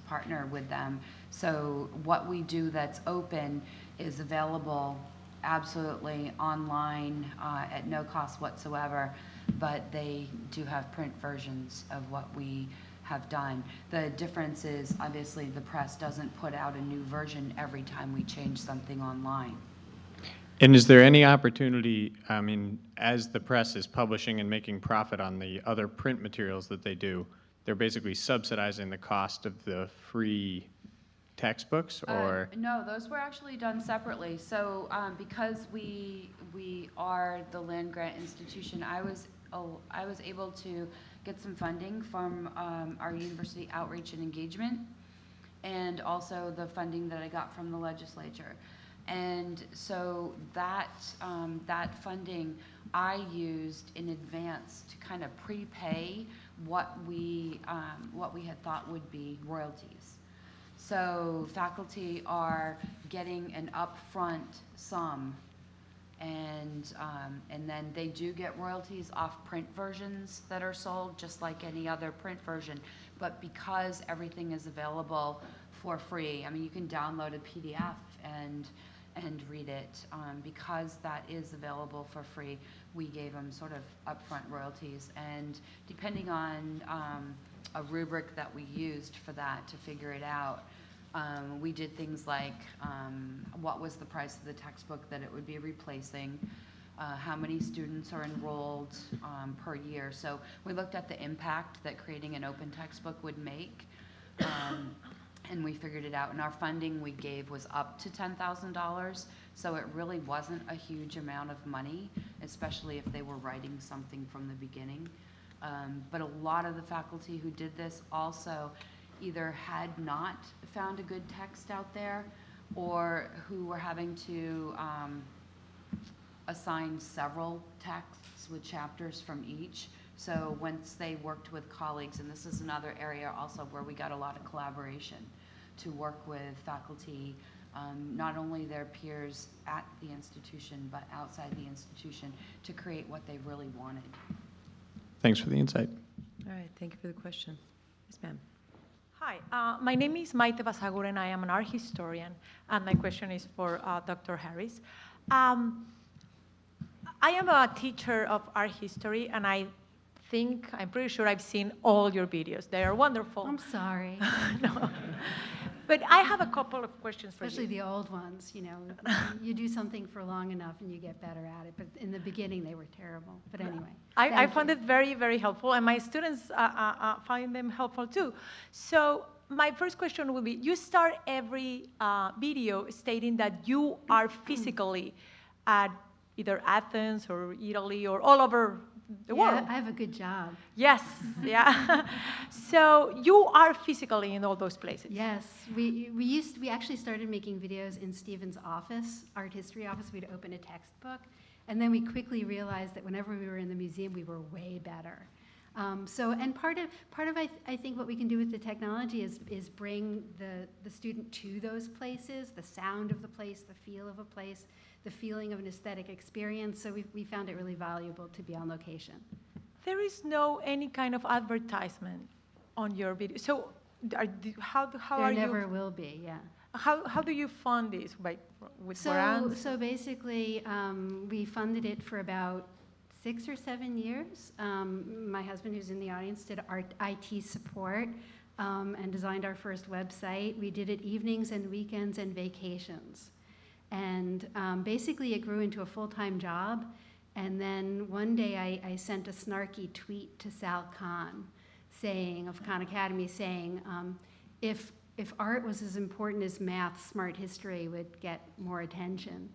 partner with them. So what we do that's open is available absolutely online, uh, at no cost whatsoever. But they do have print versions of what we have done. The difference is, obviously, the press doesn't put out a new version every time we change something online. And is there any opportunity, I mean, as the press is publishing and making profit on the other print materials that they do, they're basically subsidizing the cost of the free textbooks, Uh, or? No, those were actually done separately. So um, because we, we are the land grant institution, I was, oh, I was able to get some funding from um, our university outreach and engagement, and also the funding that I got from the legislature. And so that, um, that funding I used in advance to kind of prepay what we, um, what we had thought would be royalties. So faculty are getting an upfront sum, and, um, and then they do get royalties off print versions that are sold, just like any other print version. But because everything is available for free, I mean, you can download a PDF and, and read it. Um, because that is available for free, we gave them sort of upfront royalties. And depending on, um, a rubric that we used for that to figure it out, um, we did things like, um, what was the price of the textbook that it would be replacing? Uh, how many students are enrolled, um, per year? So we looked at the impact that creating an open textbook would make. Um, and we figured it out, and our funding we gave was up to ten thousand dollars, so it really wasn't a huge amount of money, especially if they were writing something from the beginning. Um, but a lot of the faculty who did this also either had not found a good text out there, or who were having to, um, assign several texts with chapters from each. So once they worked with colleagues, and this is another area also where we got a lot of collaboration to work with faculty, um, not only their peers at the institution, but outside the institution, to create what they really wanted. Thanks for the insight. All right, thank you for the question. Yes, ma'am. Hi, uh, my name is Maite Basagur, and I am an art historian, and my question is for uh, Dr. Harris. Um, I am a teacher of art history, and I think, I'm pretty sure I've seen all your videos. They are wonderful. I'm sorry, No. But I have a couple of questions for especially you. the old ones, you know. You do something for long enough and you get better at it, but in the beginning, they were terrible. But anyway. I, I found you. it very, very helpful, and my students uh, uh, uh, find them helpful too. So my first question would be, you start every uh, video stating that you are physically at either Athens or Italy or all over the Yeah, world. I have a good job. Yes, yeah. so you are physically in all those places. Yes, we, we used, we actually started making videos in Stephen's office, art history office. We'd open a textbook. And then we quickly realized that whenever we were in the museum, we were way better. Um, so, and part of, part of I, th- I think what we can do with the technology is, is bring the, the student to those places, the sound of the place, the feel of a place, the feeling of an aesthetic experience. So we, we found it really valuable to be on location. There is no any kind of advertisement on your video. So are, do- how, do- how there are never will be, yeah. How, how do you fund this? By, with So, grants? so basically, um, we funded it for about six or seven years. Um, my husband, who's in the audience, did art, IT support um, and designed our first website. We did it evenings and weekends and vacations. And um, basically, it grew into a full time job. And then one day, I, I sent a snarky tweet to Sal Khan saying, of Khan Academy, saying, um, if, if art was as important as math, smart history would get more attention.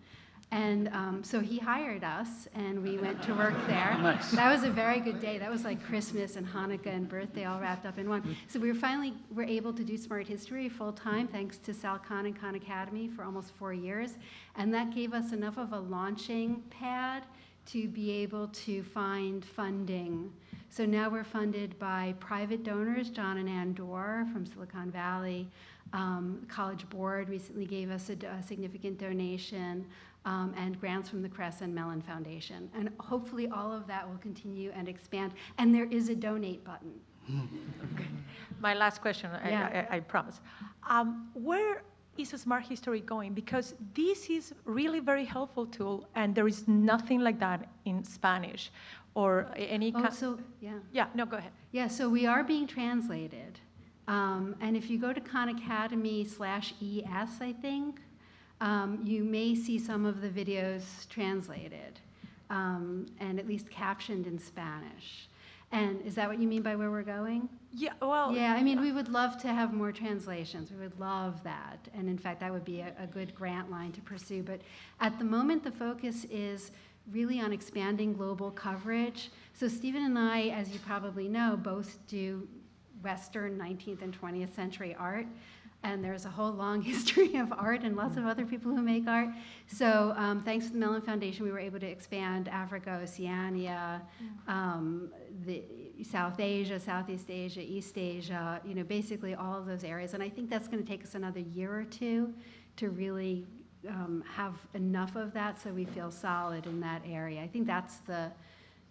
And um, so he hired us, and we went to work there. Nice. That was a very good day. That was like Christmas and Hanukkah and birthday all wrapped up in one. So we were finally were able to do smart history full time, thanks to Sal Khan and Khan Academy for almost four years, and that gave us enough of a launching pad to be able to find funding. So now we're funded by private donors, John and Ann Doerr from Silicon Valley. Um, College Board recently gave us a significant donation, um, and grants from the Kress and Mellon Foundation. And hopefully, all of that will continue and expand. And there is a donate button. okay. My last question, I- Yeah. I, I promise. Um, where is a Smart History going? Because this is really very helpful tool, and there is nothing like that in Spanish. or any? Oh, so, yeah. Yeah, no, go ahead. Yeah, so we are being translated. Um, and if you go to Khan Academy slash ES, I think, um, you may see some of the videos translated um, and at least captioned in Spanish. And is that what you mean by where we're going? Yeah, well. Yeah, I mean, we would love to have more translations. We would love that. And in fact, that would be a, a good grant line to pursue. But at the moment, the focus is really on expanding global coverage. So Stephen and I, as you probably know, both do Western 19th and 20th century art. And there's a whole long history of art and lots of other people who make art. So um, thanks to the Mellon Foundation, we were able to expand Africa, Oceania, um, the South Asia, Southeast Asia, East Asia, you know, basically all of those areas. And I think that's going to take us another year or two to really um, have enough of that so we feel solid in that area. I think that's the,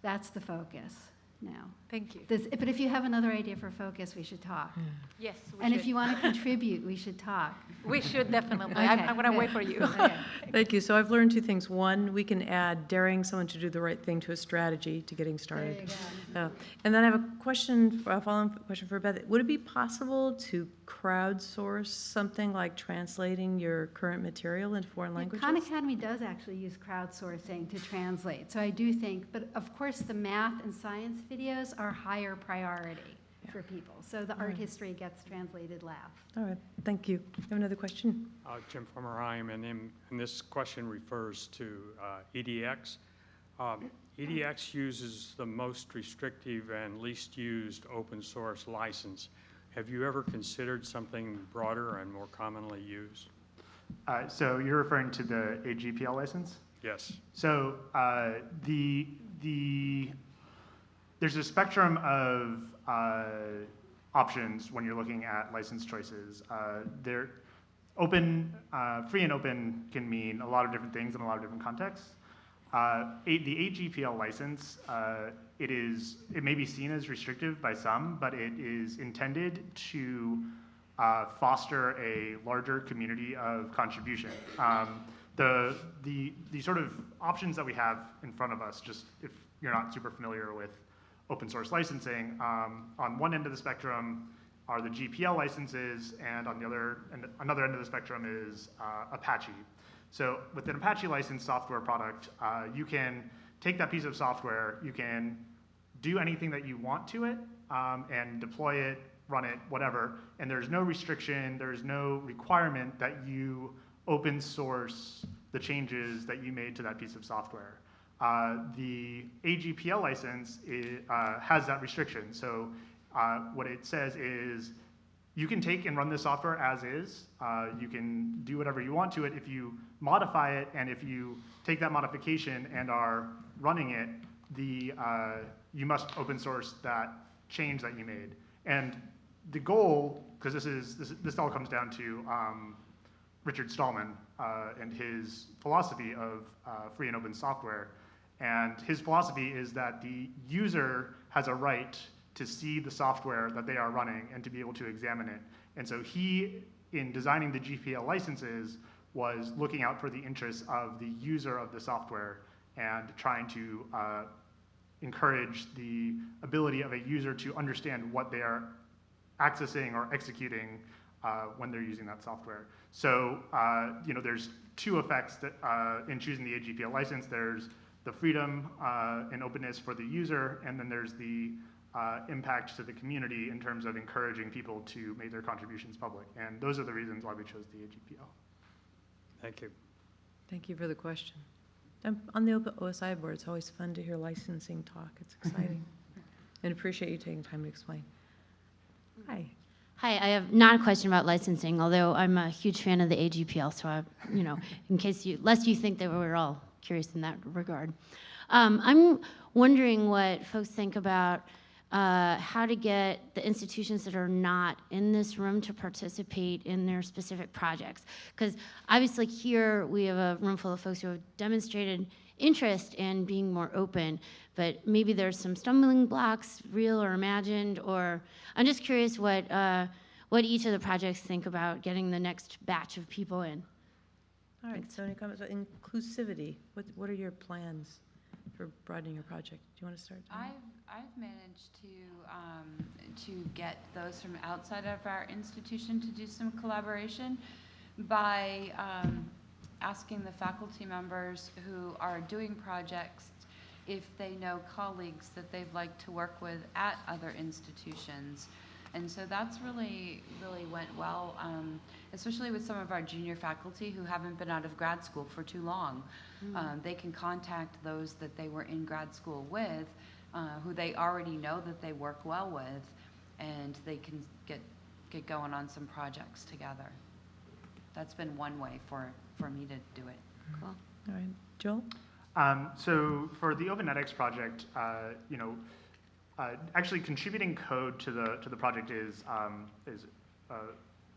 that's the focus now. Thank you. This, but if you have another idea for focus, we should talk. Yes, we And if you want to contribute, we should talk. We should definitely. I'm, I'm gonna wait for you. Okay. Thank you. So I've learned two things. One, we can add daring someone to do the right thing to a strategy to getting started. Uh, And then I have a question, a follow-up question for Beth. Would it be possible to crowdsource something like translating your current material into foreign Yeah, languages? Khan Academy does actually use crowdsourcing to translate, so I do think, but of course, the math and science videos are higher priority for people. So the art history gets translated last. All right, thank you. You have another question? Uh, Jim Formerheim, and in- and this question refers to uh, EDX. Um, EDX uses the most restrictive and least used open source license. Have you ever considered something broader and more commonly used? Uh, So you're referring to the AGPL license? Yes. So uh, the the there's a spectrum of uh, options when you're looking at license choices. Uh, there, open, uh, free and open can mean a lot of different things in a lot of different contexts. Uh, the AGPL license, uh, it is it may be seen as restrictive by some, but it is intended to uh, foster a larger community of contribution. Um, the, the, the sort of options that we have in front of us, just if you're not super familiar with open source licensing, um, on one end of the spectrum are the GPL licenses, and on the other, and another end of the spectrum is uh, Apache. So with an Apache licensed software product, uh, you can take that piece of software, you can do anything that you want to it um, and deploy it, run it, whatever. And there's no restriction, there's no requirement that you open source the changes that you made to that piece of software. Uh, the AGPL license i- uh, has that restriction. So uh, what it says is you can take and run this software as is. You can do whatever you want to it. If you modify it and if you take that modification and are running it, the, uh, you must open source that change that you made. And the goal, because this is this, this all comes down to um, Richard Stallman uh, and his philosophy of uh, free and open software. And his philosophy is that the user has a right to see the software that they are running and to be able to examine it. And so he, in designing the GPL licenses, was looking out for the interests of the user of the software and trying to uh, encourage the ability of a user to understand what they are accessing or executing uh, when they're using that software. So, uh, you know, there's two effects that, uh, in choosing the AGPL license. There's the freedom uh, and openness for the user, and then there's the uh, impact to the community in terms of encouraging people to make their contributions public. And those are the reasons why we chose the AGPL. Thank you. Thank you for the question. I'm on the open OSI board, it's always fun to hear licensing talk. It's exciting. And appreciate you taking time to explain. Hi. Hi, I have not a question about licensing, although I'm a huge fan of the AGPL, so I, you know, in case you, lest you think that we're all curious in that regard. Um, I'm wondering what folks think about uh, how to get the institutions that are not in this room to participate in their specific projects. Because obviously here we have a room full of folks who have demonstrated interest in being more open, but maybe there's some stumbling blocks, real or imagined, or I'm just curious what uh, what each of the projects think about getting the next batch of people in. All right, so any comments about inclusivity? What, what are your plans? for broadening your project. Do you want to start? I've, I've managed to, um, to get those from outside of our institution to do some collaboration by, um, asking the faculty members who are doing projects if they know colleagues that they'd like to work with at other institutions. And so that's really, really went well, um, especially with some of our junior faculty who haven't been out of grad school for too long. Um, they can contact those that they were in grad school with, uh, who they already know that they work well with, and they can get, get going on some projects together. That's been one way for, for me to do it. Cool. All right, Joel? Um, so for the OpenEdX project, uh, you know, uh, actually contributing code to the to the project is um, is uh,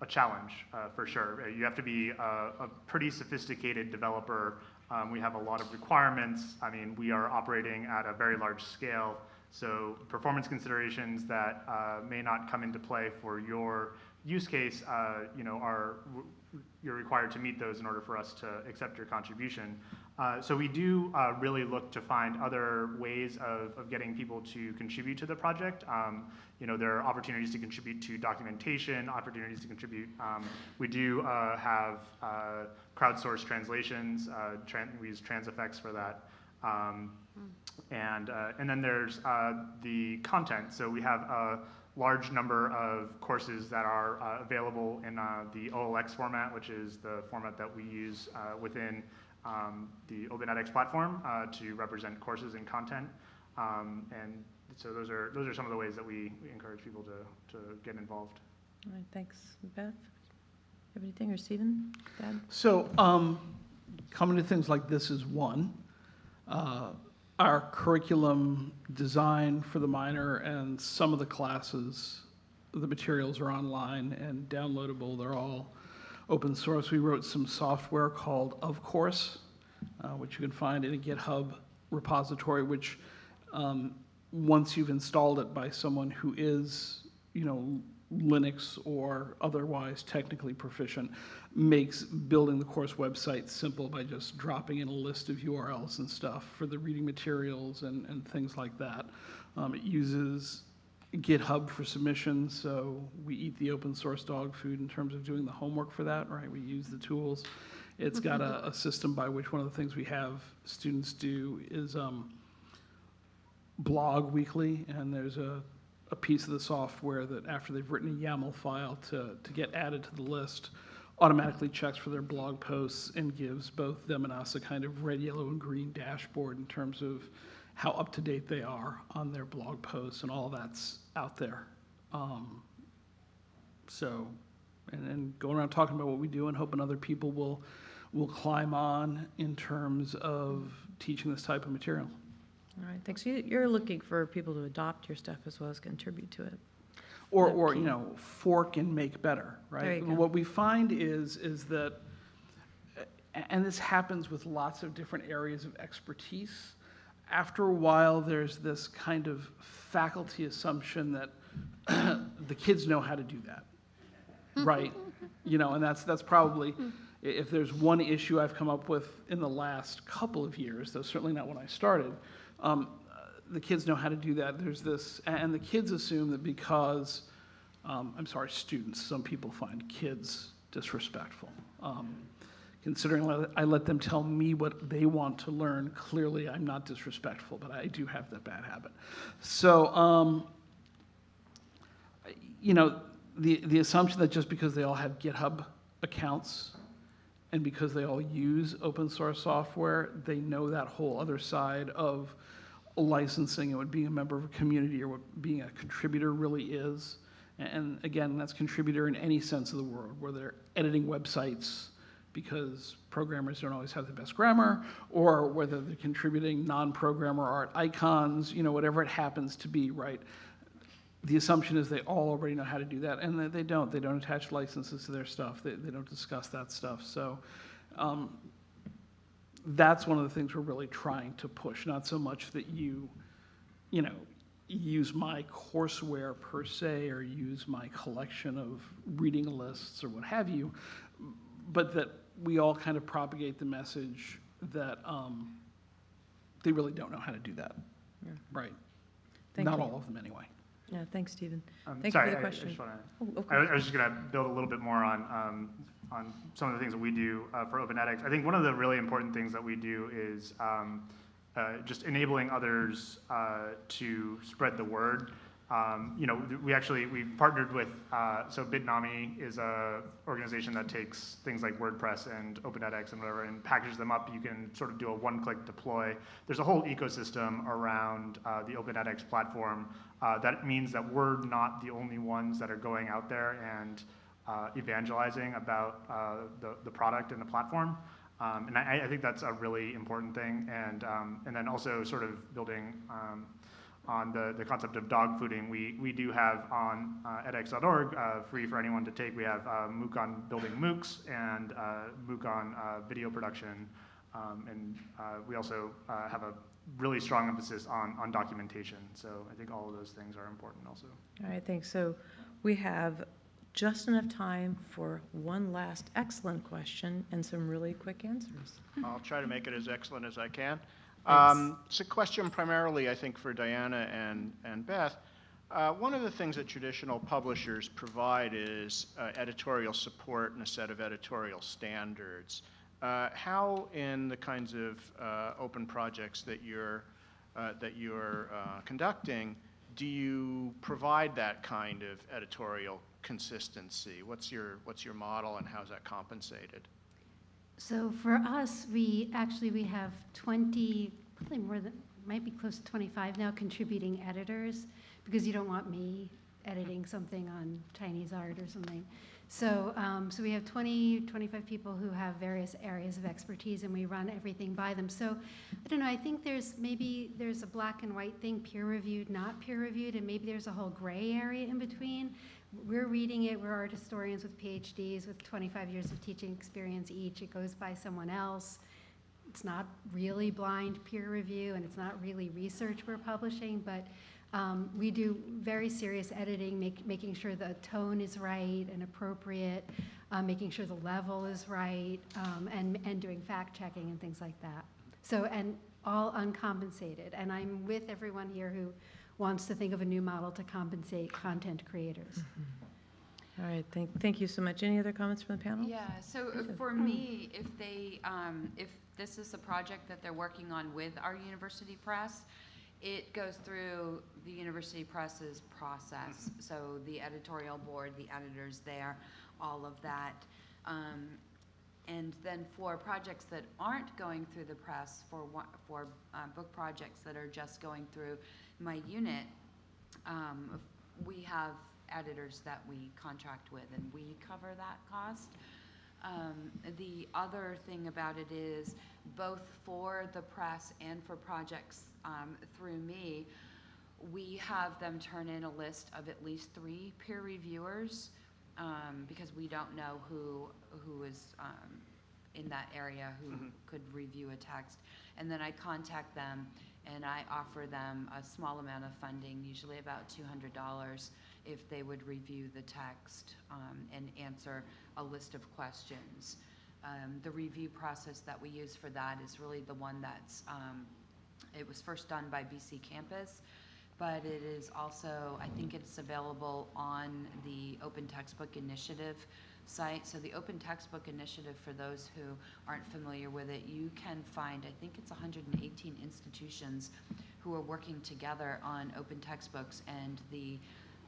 a challenge uh, for sure. Uh, You have to be a, a pretty sophisticated developer. Um, we have a lot of requirements. I mean, we are operating at a very large scale, so performance considerations that uh, may not come into play for your use case, uh, you know, are you're required to meet those in order for us to accept your contribution. Uh, so we do uh, really look to find other ways of, of getting people to contribute to the project. Um, you know, there are opportunities to contribute to documentation, opportunities to contribute. Um, we do uh, have uh, crowdsourced translations. Uh, we use Transifex for that. Um, and, and then there's the content. So we have a large number of courses that are available in the OLX format, which is the format that we use within the OpenEdX platform uh, to represent courses and content. Um, and so those are, those are some of the ways that we, we encourage people to, to get involved. All right, thanks. Beth? Have anything, or Stephen? Dad? So, um, coming to things like this is one. Uh, Our curriculum design for the minor and some of the classes, the materials are online and downloadable. They're all open source. We wrote some software called Of Course, uh, which you can find in a GitHub repository, which um, once you've installed it by someone who is, you know, Linux or otherwise technically proficient, makes building the course website simple by just dropping in a list of URLs and stuff for the reading materials and, and things like that. Um, it uses GitHub for submissions, so we eat the open source dog food in terms of doing the homework for that, right? We use the tools. It's got a, a system by which one of the things we have students do is um, blog weekly, and there's a, a piece of the software that after they've written a YAML file to, to get added to the list, automatically checks for their blog posts and gives both them and us a kind of red, yellow, and green dashboard in terms of how up to date they are on their blog posts, and all that's out there. Um, so, and then going around talking about what we do and hoping other people will will climb on in terms of teaching this type of material. All right, thanks. You- You're looking for people to adopt your stuff as well as contribute to it. Or, or, you know, fork and make better, right? There you go. What we find is, is that, and this happens with lots of different areas of expertise, after a while, there's this kind of faculty assumption that the kids know how to do that, right? You know, and that's, that's probably, if there's one issue I've come up with in the last couple of years, though certainly not when I started, um, the kids know how to do that. There's this, and the kids assume that because, um, I'm sorry, students, some people find kids disrespectful. Um, considering I let- them tell me what they want to learn, clearly I'm not disrespectful, but I do have that bad habit. So, um, you know, the, the assumption that just because they all have GitHub accounts and because they all use open source software, they know that whole other side of licensing and what being a member of a community or what being a contributor really is. And again, that's contributor in any sense of the word, where they're editing websites because programmers don't always have the best grammar, or whether they're contributing non-programmer art icons, you know, whatever it happens to be, right? the assumption is they all already know how to do that, and they, don't. They don't attach licenses to their stuff. They, they don't discuss that stuff. So um, that's one of the things we're really trying to push. Not so much that you, you know, use my courseware per se or use my collection of reading lists or what have you, but that we all kind of propagate the message that um, they really don't know how to do that. Right. Thank Not you. all of them, anyway. Yeah, thanks, Stephen. Um, Thank you for sorry, the I- I question. just wanna- Oh, I was course. I was just going to build a little bit more on, um, on some of the things that we do uh, for Open edX. I think one of the really important things that we do is um, uh, just enabling others uh, to spread the word. Um, You know, we actually, we partnered with, uh, so Bitnami is a organization that takes things like WordPress and Open edX and whatever and packages them up. You can sort of do a one-click deploy. There's a whole ecosystem around uh, the Open edX platform. Uh, That means that we're not the only ones that are going out there and uh, evangelizing about uh, the, the product and the platform. Um, and I, I think that's a really important thing. And, um, and then also sort of building um, on the, the concept of dog fooding. We, we do have on uh, edX.org, uh, free for anyone to take, we have uh, MOOC on building MOOCs and uh, MOOC on uh, video production. Um, and uh, we also uh, have a really strong emphasis on, on documentation. So I think all of those things are important also. All right, thanks. So we have just enough time for one last excellent question and some really quick answers. I'll try to make it as excellent as I can. Um, It's a question primarily, I think, for Diana and, and Beth. Uh, One of the things that traditional publishers provide is uh, editorial support and a set of editorial standards. Uh, How, in the kinds of uh, open projects that you're, uh, that you're uh, conducting, do you provide that kind of editorial consistency? What's your, what's your model and how's that compensated? So for us, we, actually, we have 20, probably more than, might be close to 25 now contributing editors, because you don't want me editing something on Chinese art or something. So, um, so we have 20, 25 people who have various areas of expertise, and we run everything by them. So, I don't know, I think there's, maybe there's a black and white thing, peer-reviewed, not peer-reviewed, and maybe there's a whole gray area in between. We're reading it, we're art historians with PhDs with 25 years of teaching experience each. It goes by someone else. It's not really blind peer review, and it's not really research we're publishing, but um, we do very serious editing, make, making sure the tone is right and appropriate, uh, making sure the level is right, um, and, and doing fact checking and things like that. So, and all uncompensated. And I'm with everyone here who wants to think of a new model to compensate content creators. All right, thank, thank you so much. Any other comments from the panel? Yeah, so uh, for me, if they, um, if this is a project that they're working on with our university press, it goes through the university press's process. So the editorial board, the editors there, all of that. Um, and then for projects that aren't going through the press, for for uh, book projects that are just going through my unit, um, we have editors that we contract with, and we cover that cost. Um, the other thing about it is, both for the press and for projects um, through me, we have them turn in a list of at least three peer reviewers, um, because we don't know who, who is um, in that area who could review a text. And then I contact them and I offer them a small amount of funding, usually about $200, if they would review the text um, and answer a list of questions. Um, The review process that we use for that is really the one that's, um, it was first done by BC Campus, but it is also, I think it's available on the Open Textbook Initiative site. So the Open Textbook Initiative, for those who aren't familiar with it, you can find, I think it's 118 institutions who are working together on open textbooks, and the,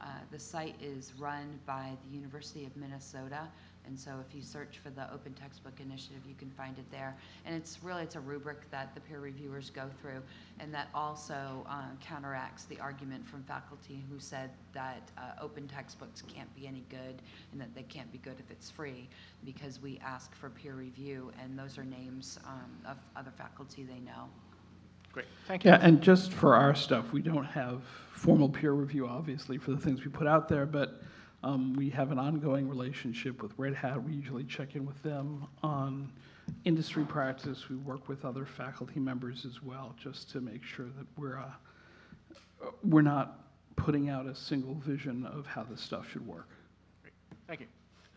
uh, the site is run by the University of Minnesota. And so if you search for the Open Textbook Initiative, you can find it there. And it's really, it's a rubric that the peer reviewers go through, and that also uh, counteracts the argument from faculty who said that uh, open textbooks can't be any good, and that they can't be good if it's free, because we ask for peer review, and those are names um, of other faculty they know. Great, thank you. Yeah, and just for our stuff, we don't have formal peer review, obviously, for the things we put out there, but um, we have an ongoing relationship with Red Hat. We usually check in with them on industry practice. We work with other faculty members as well, just to make sure that we're, uh, we're not putting out a single vision of how this stuff should work. Thank you.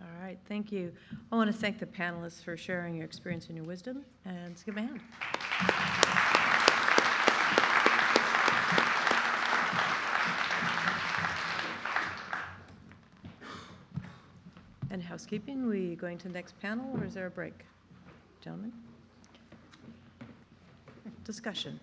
All right, thank you. I want to thank the panelists for sharing your experience and your wisdom, and let's give them a hand. Housekeeping. We going to the next panel, or is there a break? Gentlemen? Discussion.